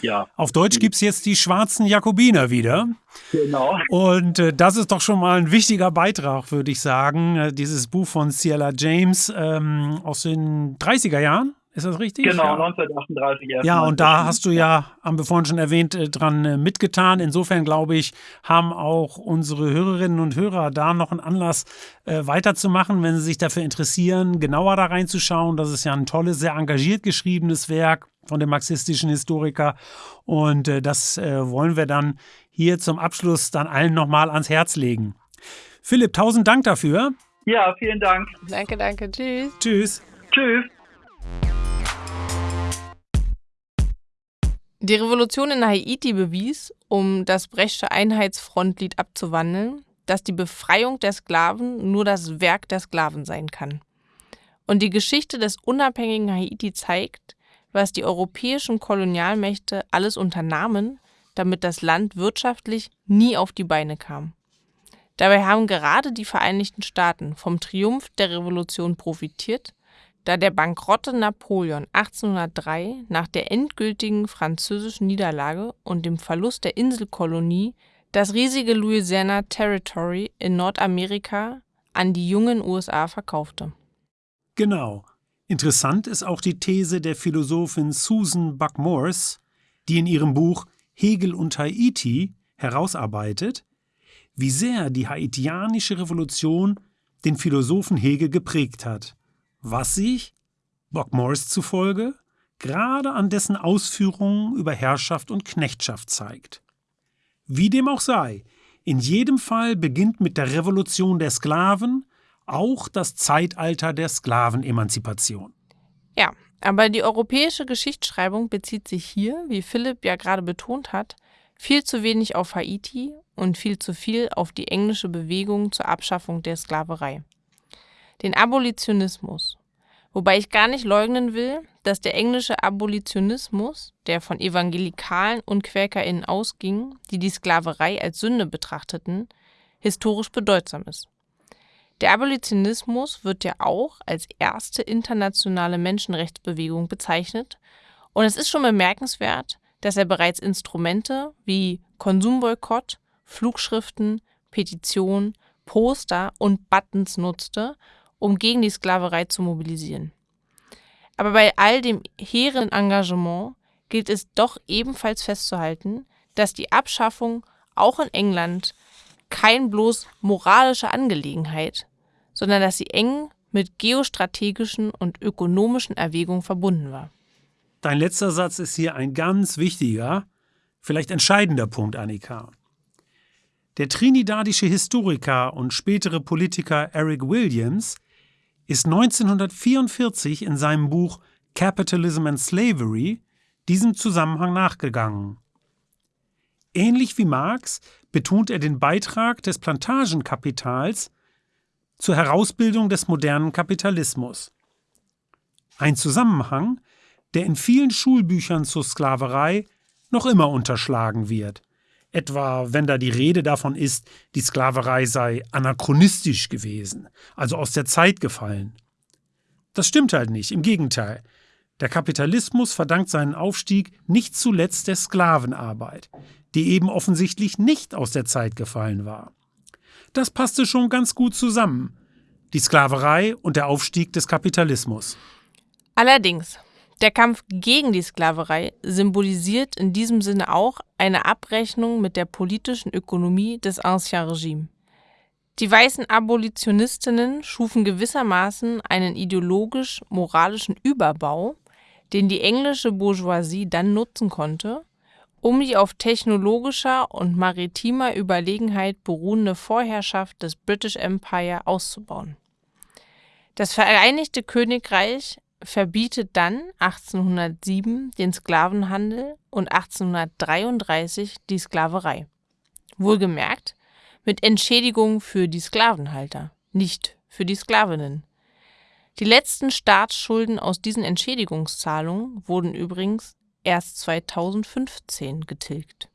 ja. Auf Deutsch gibt es jetzt die schwarzen Jakobiner wieder. Genau. Und äh, das ist doch schon mal ein wichtiger Beitrag, würde ich sagen. Äh, dieses Buch von Ciela James ähm, aus den 30er Jahren. Ist das richtig? Genau, ja. 1938. Ja, und da hast du ja, haben wir vorhin schon erwähnt, äh, dran äh, mitgetan. Insofern glaube ich, haben auch unsere Hörerinnen und Hörer da noch einen Anlass äh, weiterzumachen, wenn sie sich dafür interessieren, genauer da reinzuschauen. Das ist ja ein tolles, sehr engagiert geschriebenes Werk von dem marxistischen Historiker. Und äh, das äh, wollen wir dann hier zum Abschluss dann allen nochmal ans Herz legen. Philipp, tausend Dank dafür. Ja, vielen Dank. Danke, danke. Tschüss. Tschüss. Tschüss. Die Revolution in Haiti bewies, um das Brechtsche Einheitsfrontlied abzuwandeln, dass die Befreiung der Sklaven nur das Werk der Sklaven sein kann. Und die Geschichte des unabhängigen Haiti zeigt, was die europäischen Kolonialmächte alles unternahmen, damit das Land wirtschaftlich nie auf die Beine kam. Dabei haben gerade die Vereinigten Staaten vom Triumph der Revolution profitiert da der bankrotte Napoleon 1803 nach der endgültigen französischen Niederlage und dem Verlust der Inselkolonie das riesige Louisiana Territory in Nordamerika an die jungen USA verkaufte. Genau. Interessant ist auch die These der Philosophin Susan Buck-Morse, die in ihrem Buch Hegel und Haiti herausarbeitet, wie sehr die haitianische Revolution den Philosophen Hegel geprägt hat was sich, Bock Morris zufolge, gerade an dessen Ausführungen über Herrschaft und Knechtschaft zeigt. Wie dem auch sei, in jedem Fall beginnt mit der Revolution der Sklaven auch das Zeitalter der Sklavenemanzipation. Ja, aber die europäische Geschichtsschreibung bezieht sich hier, wie Philipp ja gerade betont hat, viel zu wenig auf Haiti und viel zu viel auf die englische Bewegung zur Abschaffung der Sklaverei. Den Abolitionismus. Wobei ich gar nicht leugnen will, dass der englische Abolitionismus, der von Evangelikalen und QuäkerInnen ausging, die die Sklaverei als Sünde betrachteten, historisch bedeutsam ist. Der Abolitionismus wird ja auch als erste internationale Menschenrechtsbewegung bezeichnet und es ist schon bemerkenswert, dass er bereits Instrumente wie Konsumboykott, Flugschriften, Petitionen, Poster und Buttons nutzte, um gegen die Sklaverei zu mobilisieren. Aber bei all dem hehren Engagement gilt es doch ebenfalls festzuhalten, dass die Abschaffung auch in England kein bloß moralische Angelegenheit, sondern dass sie eng mit geostrategischen und ökonomischen Erwägungen verbunden war. Dein letzter Satz ist hier ein ganz wichtiger, vielleicht entscheidender Punkt, Annika. Der trinidadische Historiker und spätere Politiker Eric Williams ist 1944 in seinem Buch Capitalism and Slavery diesem Zusammenhang nachgegangen. Ähnlich wie Marx betont er den Beitrag des Plantagenkapitals zur Herausbildung des modernen Kapitalismus. Ein Zusammenhang, der in vielen Schulbüchern zur Sklaverei noch immer unterschlagen wird. Etwa wenn da die Rede davon ist, die Sklaverei sei anachronistisch gewesen, also aus der Zeit gefallen. Das stimmt halt nicht, im Gegenteil. Der Kapitalismus verdankt seinen Aufstieg nicht zuletzt der Sklavenarbeit, die eben offensichtlich nicht aus der Zeit gefallen war. Das passte schon ganz gut zusammen. Die Sklaverei und der Aufstieg des Kapitalismus. Allerdings, der Kampf gegen die Sklaverei symbolisiert in diesem Sinne auch eine Abrechnung mit der politischen Ökonomie des Ancien Regime. Die weißen Abolitionistinnen schufen gewissermaßen einen ideologisch-moralischen Überbau, den die englische Bourgeoisie dann nutzen konnte, um die auf technologischer und maritimer Überlegenheit beruhende Vorherrschaft des British Empire auszubauen. Das Vereinigte Königreich verbietet dann 1807 den Sklavenhandel und 1833 die Sklaverei. Wohlgemerkt mit Entschädigung für die Sklavenhalter, nicht für die Sklavinnen. Die letzten Staatsschulden aus diesen Entschädigungszahlungen wurden übrigens erst 2015 getilgt.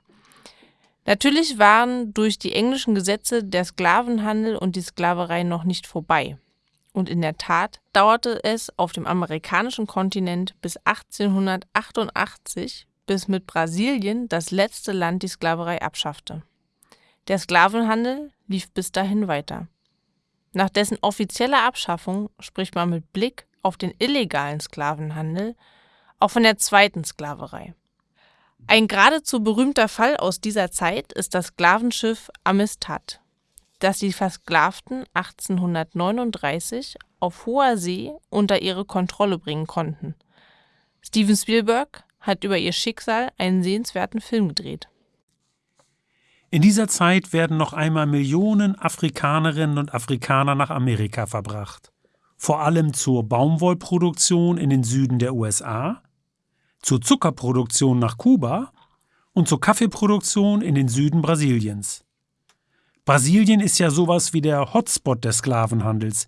Natürlich waren durch die englischen Gesetze der Sklavenhandel und die Sklaverei noch nicht vorbei. Und in der Tat dauerte es auf dem amerikanischen Kontinent bis 1888, bis mit Brasilien das letzte Land die Sklaverei abschaffte. Der Sklavenhandel lief bis dahin weiter. Nach dessen offizieller Abschaffung spricht man mit Blick auf den illegalen Sklavenhandel auch von der zweiten Sklaverei. Ein geradezu berühmter Fall aus dieser Zeit ist das Sklavenschiff Amistad, das die Versklavten 1839 auf hoher See unter ihre Kontrolle bringen konnten. Steven Spielberg hat über ihr Schicksal einen sehenswerten Film gedreht. In dieser Zeit werden noch einmal Millionen Afrikanerinnen und Afrikaner nach Amerika verbracht. Vor allem zur Baumwollproduktion in den Süden der USA, zur Zuckerproduktion nach Kuba und zur Kaffeeproduktion in den Süden Brasiliens. Brasilien ist ja sowas wie der Hotspot des Sklavenhandels.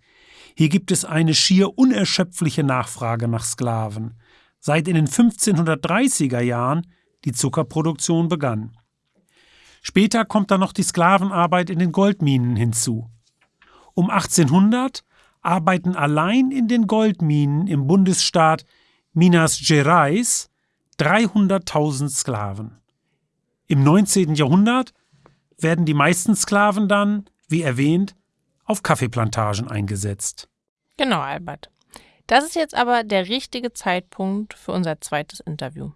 Hier gibt es eine schier unerschöpfliche Nachfrage nach Sklaven, seit in den 1530er Jahren die Zuckerproduktion begann. Später kommt dann noch die Sklavenarbeit in den Goldminen hinzu. Um 1800 arbeiten allein in den Goldminen im Bundesstaat Minas Gerais 300.000 Sklaven. Im 19. Jahrhundert werden die meisten Sklaven dann, wie erwähnt, auf Kaffeeplantagen eingesetzt. Genau, Albert. Das ist jetzt aber der richtige Zeitpunkt für unser zweites Interview.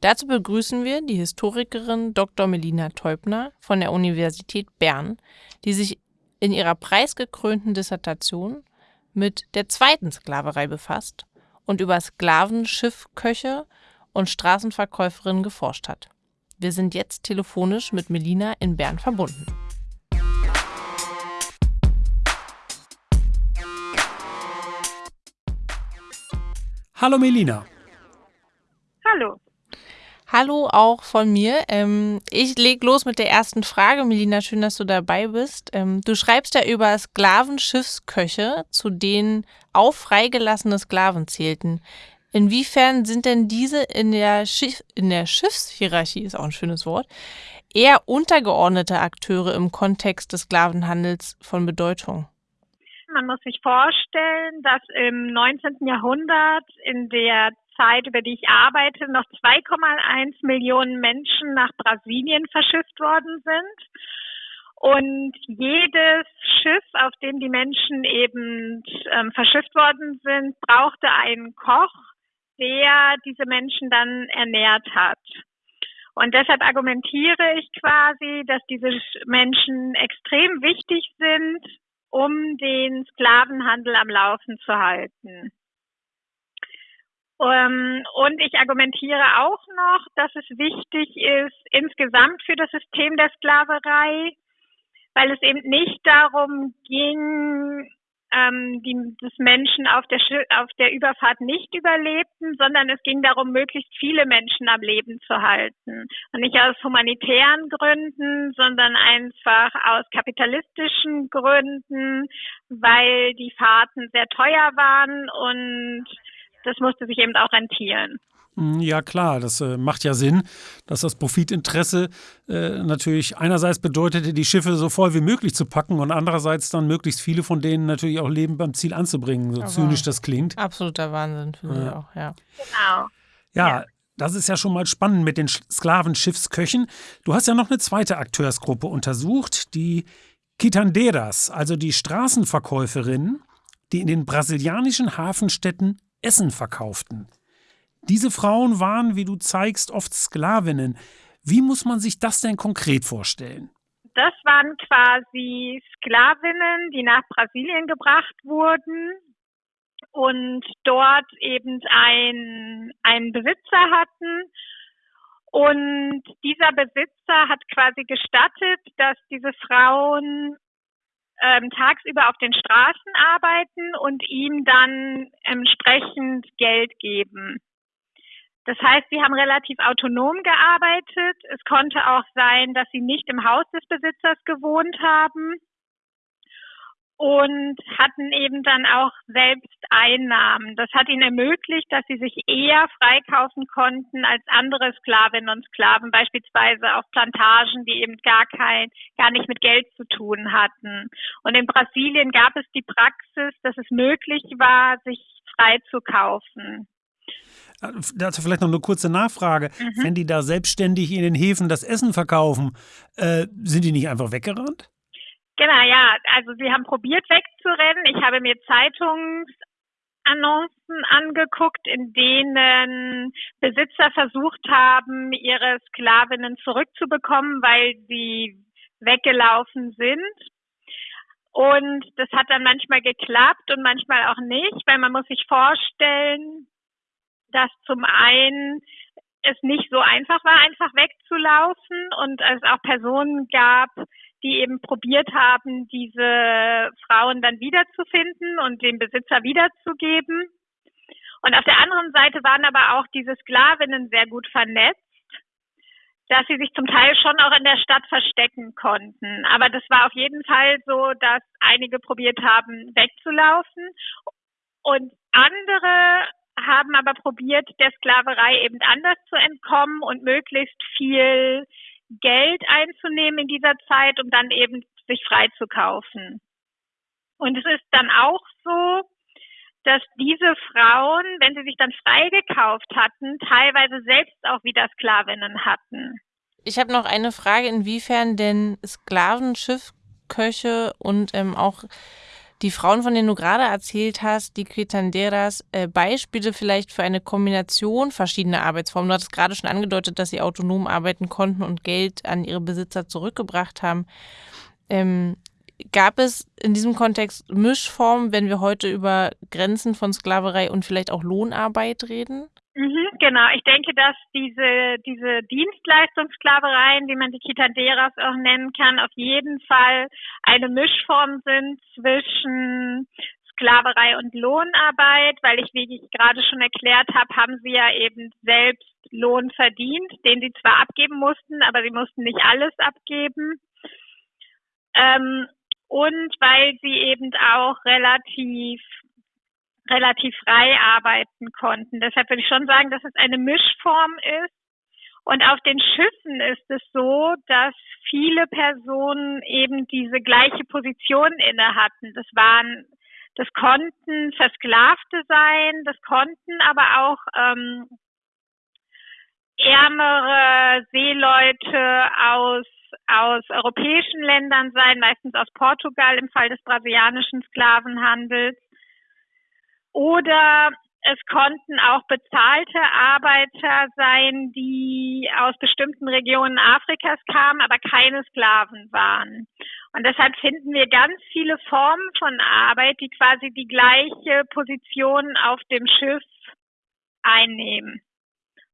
Dazu begrüßen wir die Historikerin Dr. Melina Teubner von der Universität Bern, die sich in ihrer preisgekrönten Dissertation mit der zweiten Sklaverei befasst und über Sklaven, Schiffköche und Straßenverkäuferinnen geforscht hat. Wir sind jetzt telefonisch mit Melina in Bern verbunden. Hallo Melina. Hallo. Hallo auch von mir. Ähm, ich lege los mit der ersten Frage. Melina, schön, dass du dabei bist. Ähm, du schreibst ja über Sklavenschiffsköche, zu denen auch freigelassene Sklaven zählten. Inwiefern sind denn diese in der, Schiff, in der Schiffshierarchie, ist auch ein schönes Wort, eher untergeordnete Akteure im Kontext des Sklavenhandels von Bedeutung? Man muss sich vorstellen, dass im 19. Jahrhundert in der Zeit, über die ich arbeite, noch 2,1 Millionen Menschen nach Brasilien verschifft worden sind. Und jedes Schiff, auf dem die Menschen eben ähm, verschifft worden sind, brauchte einen Koch, der diese Menschen dann ernährt hat. Und deshalb argumentiere ich quasi, dass diese Menschen extrem wichtig sind, um den Sklavenhandel am Laufen zu halten. Ähm, und ich argumentiere auch noch, dass es wichtig ist, insgesamt für das System der Sklaverei, weil es eben nicht darum ging, ähm, die, dass Menschen auf der, auf der Überfahrt nicht überlebten, sondern es ging darum, möglichst viele Menschen am Leben zu halten. Und nicht aus humanitären Gründen, sondern einfach aus kapitalistischen Gründen, weil die Fahrten sehr teuer waren und das musste sich eben auch rentieren. Hm, ja klar, das äh, macht ja Sinn, dass das Profitinteresse äh, natürlich einerseits bedeutete, die Schiffe so voll wie möglich zu packen und andererseits dann möglichst viele von denen natürlich auch Leben beim Ziel anzubringen, so Aber zynisch das klingt. Absoluter Wahnsinn für mich auch, ja. Genau. Ja, ja, das ist ja schon mal spannend mit den Sklavenschiffsköchen. Du hast ja noch eine zweite Akteursgruppe untersucht, die Quitanderas, also die Straßenverkäuferinnen, die in den brasilianischen Hafenstädten Essen verkauften. Diese Frauen waren, wie du zeigst, oft Sklavinnen. Wie muss man sich das denn konkret vorstellen? Das waren quasi Sklavinnen, die nach Brasilien gebracht wurden und dort eben ein, einen Besitzer hatten. Und dieser Besitzer hat quasi gestattet, dass diese Frauen ähm, tagsüber auf den Straßen arbeiten und ihm dann entsprechend Geld geben. Das heißt, sie haben relativ autonom gearbeitet. Es konnte auch sein, dass sie nicht im Haus des Besitzers gewohnt haben und hatten eben dann auch selbst Einnahmen. Das hat ihnen ermöglicht, dass sie sich eher freikaufen konnten als andere Sklavinnen und Sklaven, beispielsweise auf Plantagen, die eben gar kein, gar nicht mit Geld zu tun hatten. Und in Brasilien gab es die Praxis, dass es möglich war, sich freizukaufen. Dazu vielleicht noch eine kurze Nachfrage. Mhm. Wenn die da selbstständig in den Häfen das Essen verkaufen, äh, sind die nicht einfach weggerannt? Genau, ja. Also sie haben probiert wegzurennen. Ich habe mir Zeitungsannoncen angeguckt, in denen Besitzer versucht haben, ihre Sklavinnen zurückzubekommen, weil sie weggelaufen sind. Und das hat dann manchmal geklappt und manchmal auch nicht, weil man muss sich vorstellen, dass zum einen es nicht so einfach war, einfach wegzulaufen und es auch Personen gab, die eben probiert haben, diese Frauen dann wiederzufinden und dem Besitzer wiederzugeben. Und auf der anderen Seite waren aber auch diese Sklavinnen sehr gut vernetzt, dass sie sich zum Teil schon auch in der Stadt verstecken konnten. Aber das war auf jeden Fall so, dass einige probiert haben, wegzulaufen und andere haben aber probiert, der Sklaverei eben anders zu entkommen und möglichst viel Geld einzunehmen in dieser Zeit, um dann eben sich freizukaufen. Und es ist dann auch so, dass diese Frauen, wenn sie sich dann freigekauft hatten, teilweise selbst auch wieder Sklavinnen hatten. Ich habe noch eine Frage, inwiefern denn Sklavenschiffköche und ähm, auch die Frauen, von denen du gerade erzählt hast, die Quitanderas, äh, Beispiele vielleicht für eine Kombination verschiedener Arbeitsformen. Du hattest gerade schon angedeutet, dass sie autonom arbeiten konnten und Geld an ihre Besitzer zurückgebracht haben. Ähm, gab es in diesem Kontext Mischformen, wenn wir heute über Grenzen von Sklaverei und vielleicht auch Lohnarbeit reden? Mhm, genau, ich denke, dass diese, diese Dienstleistungssklavereien, wie man die Quitaderas auch nennen kann, auf jeden Fall eine Mischform sind zwischen Sklaverei und Lohnarbeit, weil ich, wie ich gerade schon erklärt habe, haben sie ja eben selbst Lohn verdient, den sie zwar abgeben mussten, aber sie mussten nicht alles abgeben. Ähm, und weil sie eben auch relativ relativ frei arbeiten konnten. Deshalb würde ich schon sagen, dass es eine Mischform ist. Und auf den Schiffen ist es so, dass viele Personen eben diese gleiche Position inne hatten. Das waren, das konnten Versklavte sein, das konnten aber auch ähm, ärmere Seeleute aus aus europäischen Ländern sein, meistens aus Portugal im Fall des brasilianischen Sklavenhandels. Oder es konnten auch bezahlte Arbeiter sein, die aus bestimmten Regionen Afrikas kamen, aber keine Sklaven waren. Und deshalb finden wir ganz viele Formen von Arbeit, die quasi die gleiche Position auf dem Schiff einnehmen.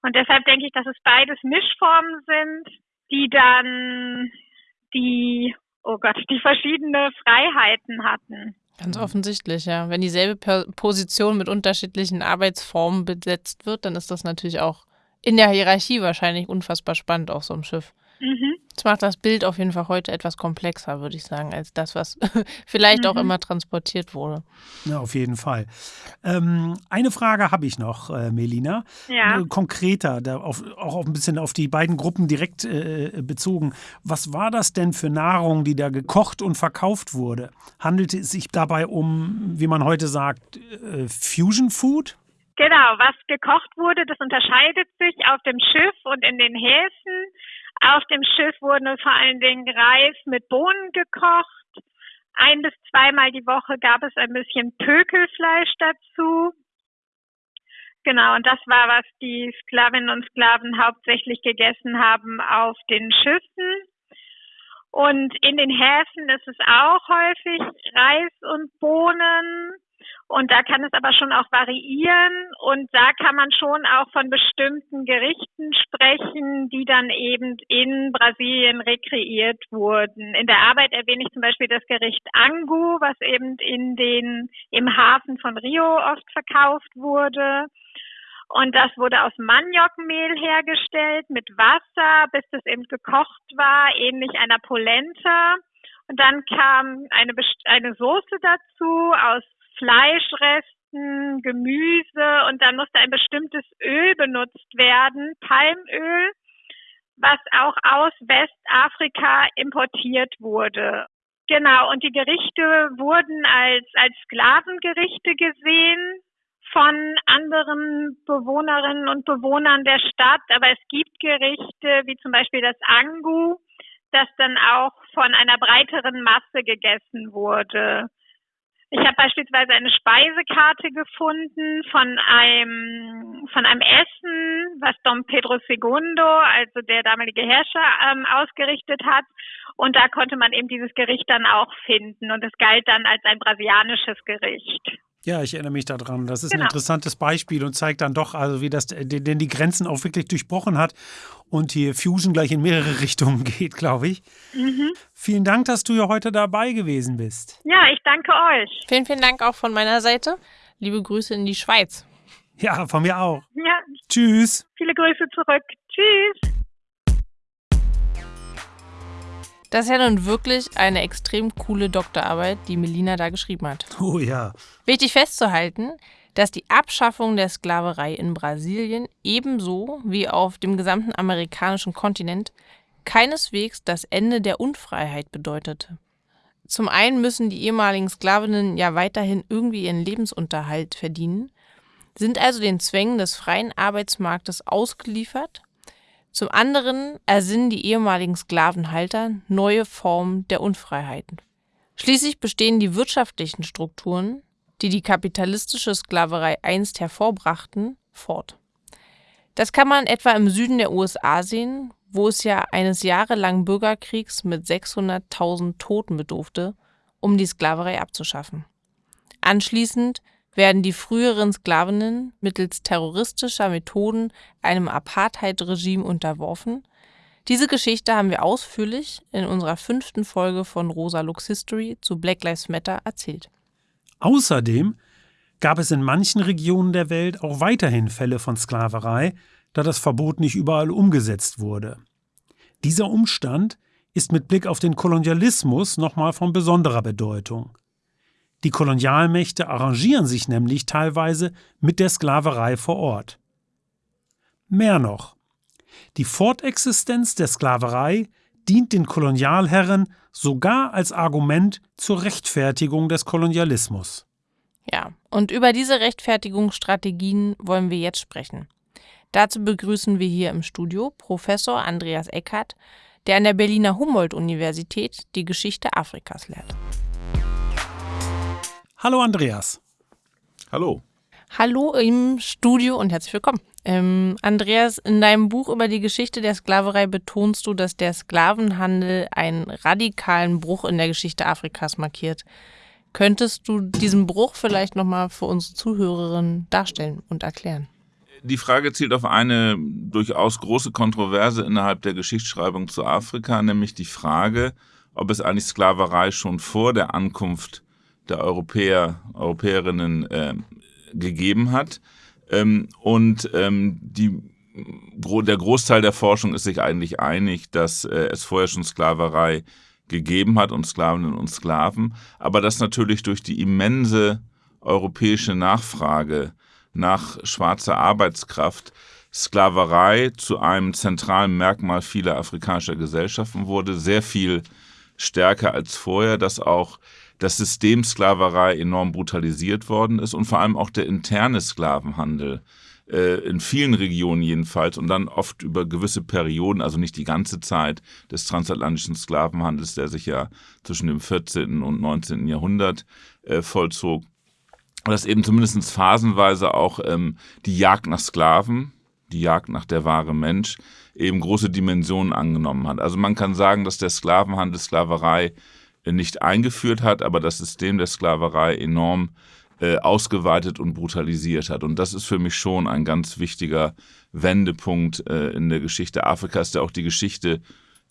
Und deshalb denke ich, dass es beides Mischformen sind, die dann die, oh Gott, die verschiedene Freiheiten hatten. Ganz offensichtlich, ja. Wenn dieselbe Position mit unterschiedlichen Arbeitsformen besetzt wird, dann ist das natürlich auch in der Hierarchie wahrscheinlich unfassbar spannend auf so einem Schiff. Mhm. Das macht das Bild auf jeden Fall heute etwas komplexer, würde ich sagen, als das, was vielleicht mhm. auch immer transportiert wurde. Ja, auf jeden Fall. Ähm, eine Frage habe ich noch, äh, Melina. Ja. Äh, konkreter, da auf, auch ein bisschen auf die beiden Gruppen direkt äh, bezogen. Was war das denn für Nahrung, die da gekocht und verkauft wurde? Handelte es sich dabei um, wie man heute sagt, äh, Fusion Food? Genau, was gekocht wurde, das unterscheidet sich auf dem Schiff und in den Häfen. Auf dem Schiff wurde vor allen Dingen Reis mit Bohnen gekocht. Ein bis zweimal die Woche gab es ein bisschen Pökelfleisch dazu. Genau, und das war, was die Sklavinnen und Sklaven hauptsächlich gegessen haben auf den Schiffen. Und in den Häfen ist es auch häufig Reis und Bohnen. Und da kann es aber schon auch variieren und da kann man schon auch von bestimmten Gerichten sprechen, die dann eben in Brasilien rekreiert wurden. In der Arbeit erwähne ich zum Beispiel das Gericht Angu, was eben in den, im Hafen von Rio oft verkauft wurde. Und das wurde aus Maniokmehl hergestellt mit Wasser, bis es eben gekocht war, ähnlich einer Polenta. Und dann kam eine, eine Soße dazu aus Fleischresten, Gemüse und dann musste ein bestimmtes Öl benutzt werden, Palmöl, was auch aus Westafrika importiert wurde. Genau, und die Gerichte wurden als, als Sklavengerichte gesehen von anderen Bewohnerinnen und Bewohnern der Stadt, aber es gibt Gerichte wie zum Beispiel das Angu, das dann auch von einer breiteren Masse gegessen wurde. Ich habe beispielsweise eine Speisekarte gefunden von einem von einem Essen, was Dom Pedro II, also der damalige Herrscher, ähm, ausgerichtet hat. Und da konnte man eben dieses Gericht dann auch finden. Und es galt dann als ein brasilianisches Gericht. Ja, ich erinnere mich daran. Das ist genau. ein interessantes Beispiel und zeigt dann doch, also wie das denn die Grenzen auch wirklich durchbrochen hat und hier Fusion gleich in mehrere Richtungen geht, glaube ich. Mhm. Vielen Dank, dass du ja heute dabei gewesen bist. Ja, ich danke euch. Vielen, vielen Dank auch von meiner Seite. Liebe Grüße in die Schweiz. Ja, von mir auch. Ja. Tschüss. Viele Grüße zurück. Tschüss. Das ist ja nun wirklich eine extrem coole Doktorarbeit, die Melina da geschrieben hat. Oh ja. Wichtig festzuhalten, dass die Abschaffung der Sklaverei in Brasilien ebenso wie auf dem gesamten amerikanischen Kontinent keineswegs das Ende der Unfreiheit bedeutete. Zum einen müssen die ehemaligen Sklavinnen ja weiterhin irgendwie ihren Lebensunterhalt verdienen, sind also den Zwängen des freien Arbeitsmarktes ausgeliefert zum anderen ersinnen die ehemaligen Sklavenhalter neue Formen der Unfreiheiten. Schließlich bestehen die wirtschaftlichen Strukturen, die die kapitalistische Sklaverei einst hervorbrachten, fort. Das kann man etwa im Süden der USA sehen, wo es ja eines jahrelangen Bürgerkriegs mit 600.000 Toten bedurfte, um die Sklaverei abzuschaffen. Anschließend werden die früheren Sklavinnen mittels terroristischer Methoden einem Apartheid-Regime unterworfen. Diese Geschichte haben wir ausführlich in unserer fünften Folge von Rosa Lux History zu Black Lives Matter erzählt. Außerdem gab es in manchen Regionen der Welt auch weiterhin Fälle von Sklaverei, da das Verbot nicht überall umgesetzt wurde. Dieser Umstand ist mit Blick auf den Kolonialismus nochmal von besonderer Bedeutung. Die Kolonialmächte arrangieren sich nämlich teilweise mit der Sklaverei vor Ort. Mehr noch, die Fortexistenz der Sklaverei dient den Kolonialherren sogar als Argument zur Rechtfertigung des Kolonialismus. Ja, und über diese Rechtfertigungsstrategien wollen wir jetzt sprechen. Dazu begrüßen wir hier im Studio Professor Andreas Eckert, der an der Berliner Humboldt-Universität die Geschichte Afrikas lehrt. Hallo Andreas. Hallo. Hallo im Studio und herzlich willkommen. Ähm, Andreas, in deinem Buch über die Geschichte der Sklaverei betonst du, dass der Sklavenhandel einen radikalen Bruch in der Geschichte Afrikas markiert. Könntest du diesen Bruch vielleicht nochmal für unsere Zuhörerinnen darstellen und erklären? Die Frage zielt auf eine durchaus große Kontroverse innerhalb der Geschichtsschreibung zu Afrika, nämlich die Frage, ob es eigentlich Sklaverei schon vor der Ankunft der Europäer, Europäerinnen äh, gegeben hat. Ähm, und ähm, die, der Großteil der Forschung ist sich eigentlich einig, dass äh, es vorher schon Sklaverei gegeben hat und Sklavinnen und Sklaven, aber dass natürlich durch die immense europäische Nachfrage nach schwarzer Arbeitskraft Sklaverei zu einem zentralen Merkmal vieler afrikanischer Gesellschaften wurde, sehr viel stärker als vorher, dass auch das System Sklaverei enorm brutalisiert worden ist und vor allem auch der interne Sklavenhandel äh, in vielen Regionen jedenfalls und dann oft über gewisse Perioden, also nicht die ganze Zeit des transatlantischen Sklavenhandels, der sich ja zwischen dem 14. und 19. Jahrhundert äh, vollzog, dass eben zumindest phasenweise auch ähm, die Jagd nach Sklaven, die Jagd nach der wahre Mensch, eben große Dimensionen angenommen hat. Also man kann sagen, dass der Sklavenhandel, Sklaverei nicht eingeführt hat, aber das System der Sklaverei enorm äh, ausgeweitet und brutalisiert hat. Und das ist für mich schon ein ganz wichtiger Wendepunkt äh, in der Geschichte Afrikas, der auch die Geschichte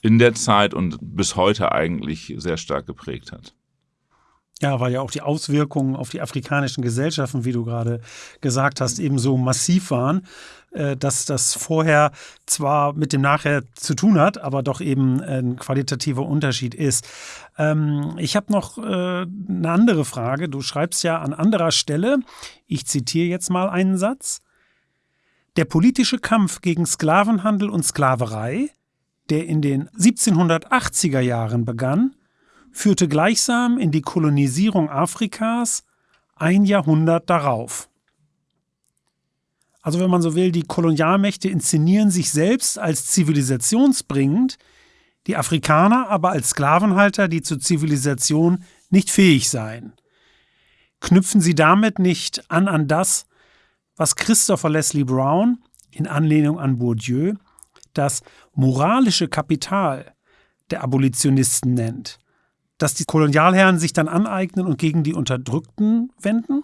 in der Zeit und bis heute eigentlich sehr stark geprägt hat. Ja, weil ja auch die Auswirkungen auf die afrikanischen Gesellschaften, wie du gerade gesagt hast, eben so massiv waren, äh, dass das vorher zwar mit dem Nachher zu tun hat, aber doch eben ein qualitativer Unterschied ist. Ähm, ich habe noch äh, eine andere Frage. Du schreibst ja an anderer Stelle, ich zitiere jetzt mal einen Satz. Der politische Kampf gegen Sklavenhandel und Sklaverei, der in den 1780er Jahren begann, führte gleichsam in die Kolonisierung Afrikas ein Jahrhundert darauf. Also wenn man so will, die Kolonialmächte inszenieren sich selbst als zivilisationsbringend, die Afrikaner aber als Sklavenhalter, die zur Zivilisation nicht fähig seien. Knüpfen sie damit nicht an an das, was Christopher Leslie Brown in Anlehnung an Bourdieu das moralische Kapital der Abolitionisten nennt, dass die Kolonialherren sich dann aneignen und gegen die Unterdrückten wenden?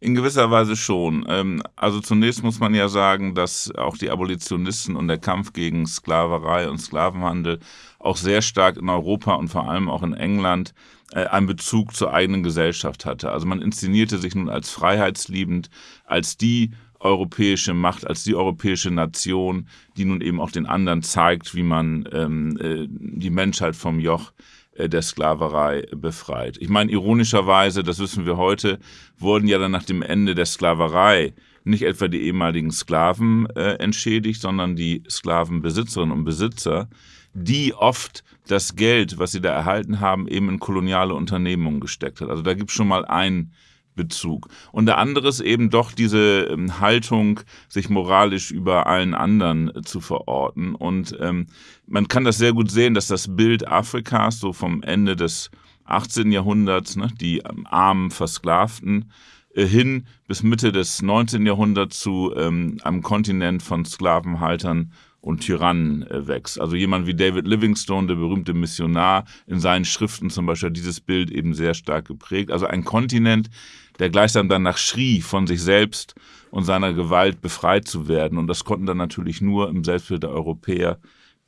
In gewisser Weise schon. Ähm, also zunächst muss man ja sagen, dass auch die Abolitionisten und der Kampf gegen Sklaverei und Sklavenhandel auch sehr stark in Europa und vor allem auch in England äh, einen Bezug zur eigenen Gesellschaft hatte. Also man inszenierte sich nun als freiheitsliebend, als die europäische Macht, als die europäische Nation, die nun eben auch den anderen zeigt, wie man ähm, äh, die Menschheit vom Joch der Sklaverei befreit. Ich meine, ironischerweise, das wissen wir heute, wurden ja dann nach dem Ende der Sklaverei nicht etwa die ehemaligen Sklaven äh, entschädigt, sondern die Sklavenbesitzerinnen und Besitzer, die oft das Geld, was sie da erhalten haben, eben in koloniale Unternehmungen gesteckt hat. Also da gibt es schon mal ein Bezug. Und der andere ist eben doch diese ähm, Haltung, sich moralisch über allen anderen äh, zu verorten. Und ähm, man kann das sehr gut sehen, dass das Bild Afrikas so vom Ende des 18. Jahrhunderts, ne, die ähm, armen Versklavten, äh, hin bis Mitte des 19. Jahrhunderts zu ähm, einem Kontinent von Sklavenhaltern und Tyrannen äh, wächst. Also jemand wie David Livingstone, der berühmte Missionar, in seinen Schriften zum Beispiel dieses Bild eben sehr stark geprägt. Also ein Kontinent, der gleichsam danach schrie, von sich selbst und seiner Gewalt befreit zu werden. Und das konnten dann natürlich nur im Selbstbild der Europäer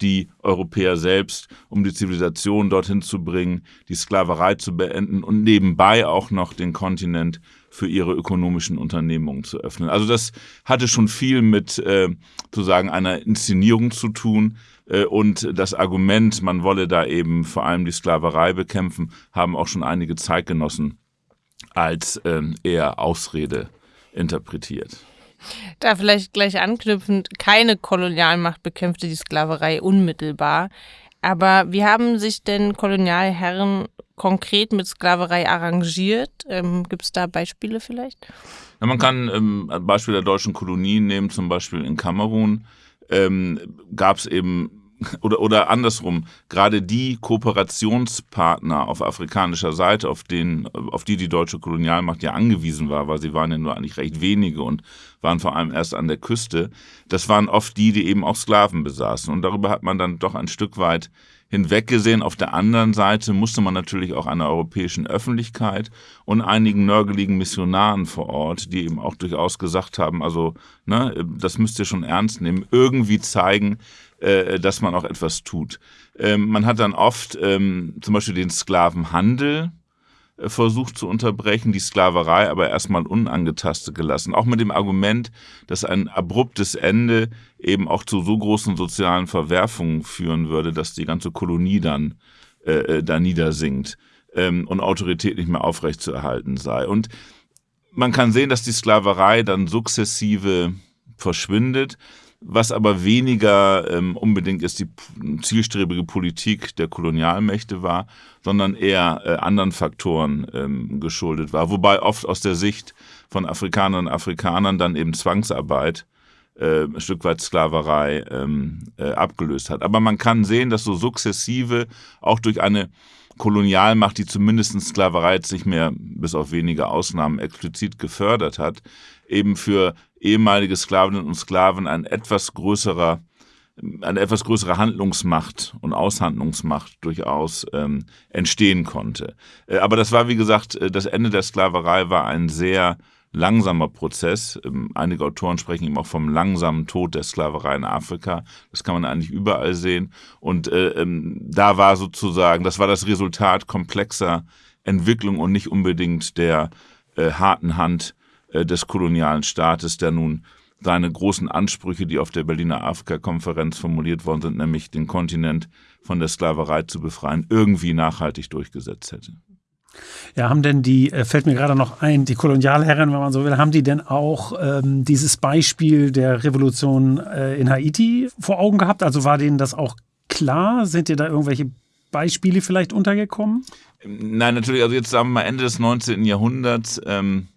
die Europäer selbst, um die Zivilisation dorthin zu bringen, die Sklaverei zu beenden und nebenbei auch noch den Kontinent für ihre ökonomischen Unternehmungen zu öffnen. Also das hatte schon viel mit äh, sozusagen einer Inszenierung zu tun. Äh, und das Argument, man wolle da eben vor allem die Sklaverei bekämpfen, haben auch schon einige Zeitgenossen als äh, eher Ausrede interpretiert. Da vielleicht gleich anknüpfend, keine Kolonialmacht bekämpfte die Sklaverei unmittelbar. Aber wie haben sich denn Kolonialherren konkret mit Sklaverei arrangiert? Ähm, Gibt es da Beispiele vielleicht? Ja, man kann ähm, ein Beispiel der deutschen Kolonien nehmen, zum Beispiel in Kamerun ähm, gab es eben oder, oder andersrum, gerade die Kooperationspartner auf afrikanischer Seite, auf, den, auf die die deutsche Kolonialmacht ja angewiesen war, weil sie waren ja nur eigentlich recht wenige und waren vor allem erst an der Küste, das waren oft die, die eben auch Sklaven besaßen. Und darüber hat man dann doch ein Stück weit hinweggesehen. Auf der anderen Seite musste man natürlich auch einer europäischen Öffentlichkeit und einigen nörgeligen Missionaren vor Ort, die eben auch durchaus gesagt haben, also ne, das müsst ihr schon ernst nehmen, irgendwie zeigen, äh, dass man auch etwas tut. Ähm, man hat dann oft ähm, zum Beispiel den Sklavenhandel äh, versucht zu unterbrechen, die Sklaverei aber erstmal unangetastet gelassen. Auch mit dem Argument, dass ein abruptes Ende eben auch zu so großen sozialen Verwerfungen führen würde, dass die ganze Kolonie dann äh, äh da niedersinkt ähm, und Autorität nicht mehr aufrechtzuerhalten sei. Und man kann sehen, dass die Sklaverei dann sukzessive verschwindet. Was aber weniger ähm, unbedingt ist die zielstrebige Politik der Kolonialmächte war, sondern eher äh, anderen Faktoren ähm, geschuldet war. Wobei oft aus der Sicht von Afrikanern und Afrikanern dann eben Zwangsarbeit äh, ein Stück weit Sklaverei ähm, äh, abgelöst hat. Aber man kann sehen, dass so sukzessive auch durch eine Kolonialmacht, die zumindest Sklaverei jetzt nicht mehr bis auf wenige Ausnahmen explizit gefördert hat, eben für ehemalige Sklavinnen und Sklaven ein etwas größerer eine etwas größere Handlungsmacht und Aushandlungsmacht durchaus ähm, entstehen konnte. Äh, aber das war, wie gesagt, äh, das Ende der Sklaverei war ein sehr langsamer Prozess. Ähm, einige Autoren sprechen eben auch vom langsamen Tod der Sklaverei in Afrika. Das kann man eigentlich überall sehen. Und äh, ähm, da war sozusagen, das war das Resultat komplexer Entwicklung und nicht unbedingt der äh, harten Hand des kolonialen Staates, der nun seine großen Ansprüche, die auf der Berliner Afrika-Konferenz formuliert worden sind, nämlich den Kontinent von der Sklaverei zu befreien, irgendwie nachhaltig durchgesetzt hätte. Ja, haben denn die, äh, fällt mir gerade noch ein, die Kolonialherren, wenn man so will, haben die denn auch ähm, dieses Beispiel der Revolution äh, in Haiti vor Augen gehabt? Also war denen das auch klar? Sind dir da irgendwelche Beispiele vielleicht untergekommen? Nein, natürlich, also jetzt sagen wir mal Ende des 19. Jahrhunderts ähm,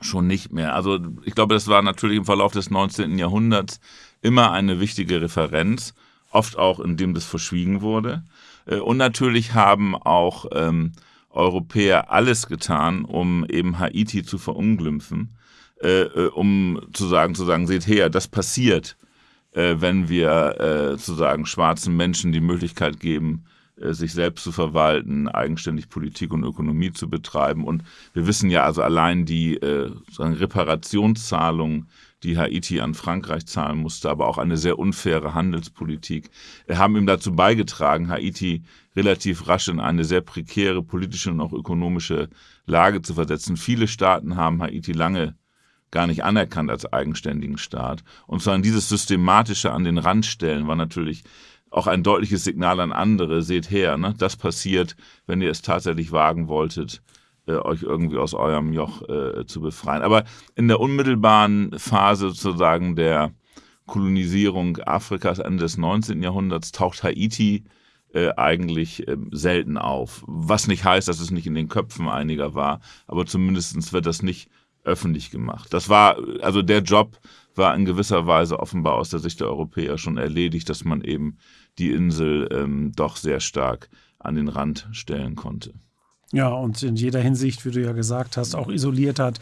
schon nicht mehr. Also ich glaube, das war natürlich im Verlauf des 19. Jahrhunderts immer eine wichtige Referenz, oft auch indem das verschwiegen wurde. Äh, und natürlich haben auch ähm, Europäer alles getan, um eben Haiti zu verunglimpfen, äh, äh, um zu sagen, zu sagen, seht her, das passiert, äh, wenn wir äh, sozusagen schwarzen Menschen die Möglichkeit geben, sich selbst zu verwalten, eigenständig Politik und Ökonomie zu betreiben. Und wir wissen ja also allein die äh, Reparationszahlungen, die Haiti an Frankreich zahlen musste, aber auch eine sehr unfaire Handelspolitik, äh, haben ihm dazu beigetragen, Haiti relativ rasch in eine sehr prekäre politische und auch ökonomische Lage zu versetzen. Viele Staaten haben Haiti lange gar nicht anerkannt als eigenständigen Staat. Und zwar dieses systematische an den Rand stellen war natürlich auch ein deutliches Signal an andere, seht her, ne? das passiert, wenn ihr es tatsächlich wagen wolltet, äh, euch irgendwie aus eurem Joch äh, zu befreien. Aber in der unmittelbaren Phase sozusagen der Kolonisierung Afrikas Ende des 19. Jahrhunderts taucht Haiti äh, eigentlich äh, selten auf. Was nicht heißt, dass es nicht in den Köpfen einiger war, aber zumindest wird das nicht öffentlich gemacht. Das war, also der Job war in gewisser Weise offenbar aus der Sicht der Europäer schon erledigt, dass man eben die Insel ähm, doch sehr stark an den Rand stellen konnte. Ja, und in jeder Hinsicht, wie du ja gesagt hast, auch isoliert hat,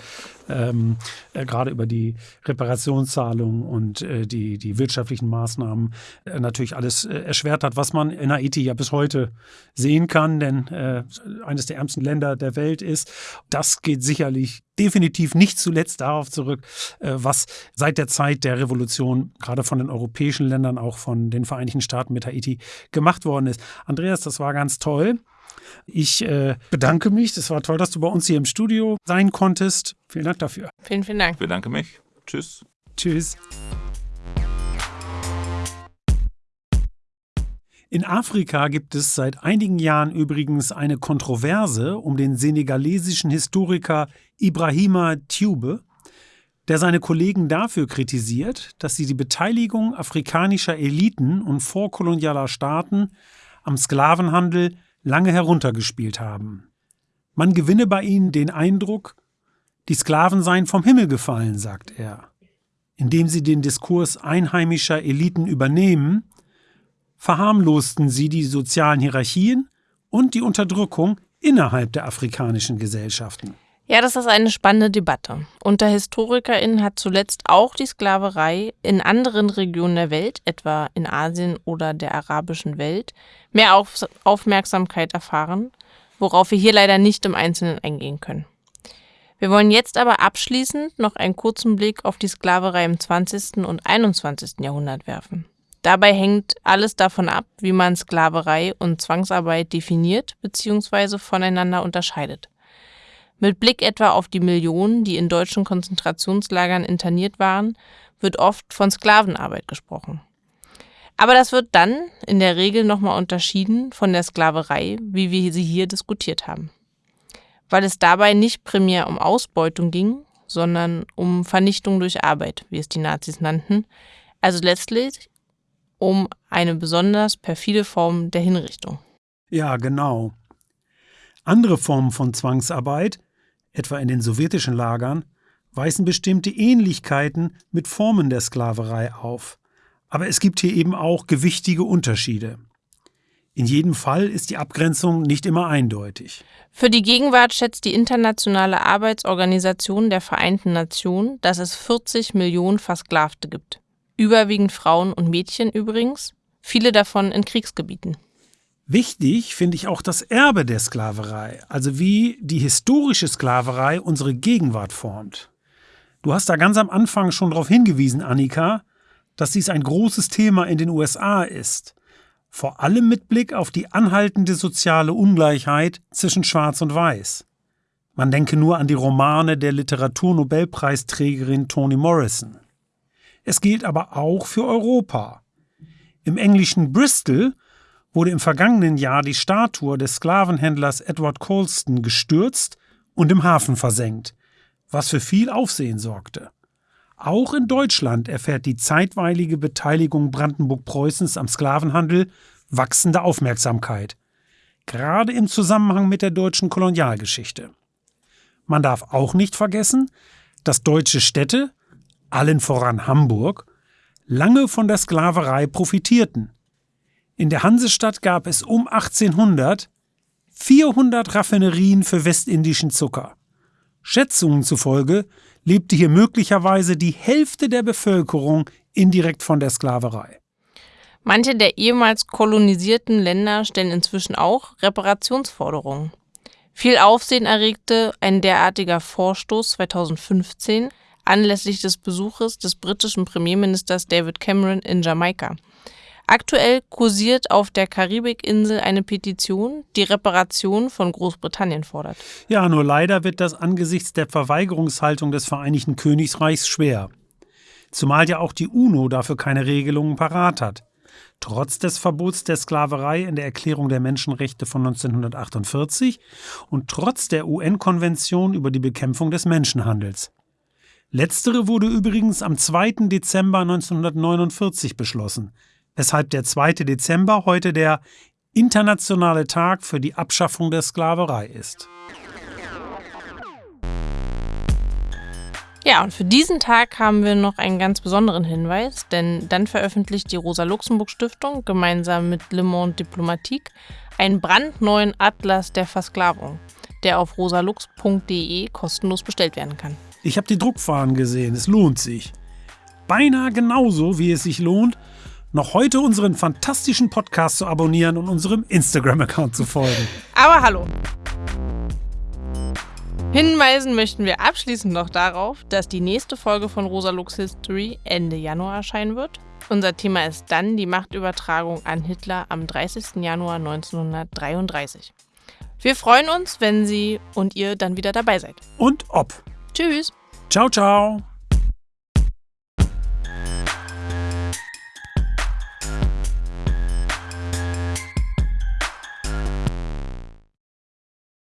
ähm, äh, gerade über die Reparationszahlungen und äh, die, die wirtschaftlichen Maßnahmen äh, natürlich alles äh, erschwert hat, was man in Haiti ja bis heute sehen kann, denn äh, eines der ärmsten Länder der Welt ist. Das geht sicherlich definitiv nicht zuletzt darauf zurück, äh, was seit der Zeit der Revolution gerade von den europäischen Ländern, auch von den Vereinigten Staaten mit Haiti gemacht worden ist. Andreas, das war ganz toll. Ich äh, bedanke mich. Es war toll, dass du bei uns hier im Studio sein konntest. Vielen Dank dafür. Vielen, vielen Dank. Ich bedanke mich. Tschüss. Tschüss. In Afrika gibt es seit einigen Jahren übrigens eine Kontroverse um den senegalesischen Historiker Ibrahima Tube, der seine Kollegen dafür kritisiert, dass sie die Beteiligung afrikanischer Eliten und vorkolonialer Staaten am Sklavenhandel lange heruntergespielt haben. Man gewinne bei ihnen den Eindruck, die Sklaven seien vom Himmel gefallen, sagt er. Indem sie den Diskurs einheimischer Eliten übernehmen, verharmlosten sie die sozialen Hierarchien und die Unterdrückung innerhalb der afrikanischen Gesellschaften. Ja, das ist eine spannende Debatte. Unter HistorikerInnen hat zuletzt auch die Sklaverei in anderen Regionen der Welt, etwa in Asien oder der arabischen Welt, mehr Auf Aufmerksamkeit erfahren, worauf wir hier leider nicht im Einzelnen eingehen können. Wir wollen jetzt aber abschließend noch einen kurzen Blick auf die Sklaverei im 20. und 21. Jahrhundert werfen. Dabei hängt alles davon ab, wie man Sklaverei und Zwangsarbeit definiert bzw. voneinander unterscheidet. Mit Blick etwa auf die Millionen, die in deutschen Konzentrationslagern interniert waren, wird oft von Sklavenarbeit gesprochen. Aber das wird dann in der Regel nochmal unterschieden von der Sklaverei, wie wir sie hier diskutiert haben. Weil es dabei nicht primär um Ausbeutung ging, sondern um Vernichtung durch Arbeit, wie es die Nazis nannten, also letztlich um eine besonders perfide Form der Hinrichtung. Ja, genau. Andere Formen von Zwangsarbeit, etwa in den sowjetischen Lagern, weisen bestimmte Ähnlichkeiten mit Formen der Sklaverei auf. Aber es gibt hier eben auch gewichtige Unterschiede. In jedem Fall ist die Abgrenzung nicht immer eindeutig. Für die Gegenwart schätzt die Internationale Arbeitsorganisation der Vereinten Nationen, dass es 40 Millionen Versklavte gibt. Überwiegend Frauen und Mädchen übrigens, viele davon in Kriegsgebieten. Wichtig finde ich auch das Erbe der Sklaverei, also wie die historische Sklaverei unsere Gegenwart formt. Du hast da ganz am Anfang schon darauf hingewiesen, Annika, dass dies ein großes Thema in den USA ist, vor allem mit Blick auf die anhaltende soziale Ungleichheit zwischen Schwarz und Weiß. Man denke nur an die Romane der Literaturnobelpreisträgerin Toni Morrison. Es gilt aber auch für Europa. Im englischen Bristol wurde im vergangenen Jahr die Statue des Sklavenhändlers Edward Colston gestürzt und im Hafen versenkt, was für viel Aufsehen sorgte. Auch in Deutschland erfährt die zeitweilige Beteiligung Brandenburg-Preußens am Sklavenhandel wachsende Aufmerksamkeit, gerade im Zusammenhang mit der deutschen Kolonialgeschichte. Man darf auch nicht vergessen, dass deutsche Städte, allen voran Hamburg, lange von der Sklaverei profitierten in der Hansestadt gab es um 1800 400 Raffinerien für westindischen Zucker. Schätzungen zufolge lebte hier möglicherweise die Hälfte der Bevölkerung indirekt von der Sklaverei. Manche der ehemals kolonisierten Länder stellen inzwischen auch Reparationsforderungen. Viel Aufsehen erregte ein derartiger Vorstoß 2015 anlässlich des Besuches des britischen Premierministers David Cameron in Jamaika. Aktuell kursiert auf der Karibikinsel eine Petition, die Reparation von Großbritannien fordert. Ja, nur leider wird das angesichts der Verweigerungshaltung des Vereinigten Königreichs schwer. Zumal ja auch die UNO dafür keine Regelungen parat hat. Trotz des Verbots der Sklaverei in der Erklärung der Menschenrechte von 1948 und trotz der UN-Konvention über die Bekämpfung des Menschenhandels. Letztere wurde übrigens am 2. Dezember 1949 beschlossen weshalb der 2. Dezember heute der internationale Tag für die Abschaffung der Sklaverei ist. Ja, und für diesen Tag haben wir noch einen ganz besonderen Hinweis, denn dann veröffentlicht die Rosa-Luxemburg-Stiftung gemeinsam mit Le Monde Diplomatique einen brandneuen Atlas der Versklavung – der auf rosalux.de kostenlos bestellt werden kann. Ich habe die Druckfahnen gesehen, es lohnt sich. Beinahe genauso, wie es sich lohnt, noch heute unseren fantastischen Podcast zu abonnieren und unserem Instagram-Account zu folgen. Aber hallo! Hinweisen möchten wir abschließend noch darauf, dass die nächste Folge von Rosa Lux History Ende Januar erscheinen wird. Unser Thema ist dann die Machtübertragung an Hitler am 30. Januar 1933. Wir freuen uns, wenn Sie und ihr dann wieder dabei seid. Und ob. Tschüss. Ciao, ciao.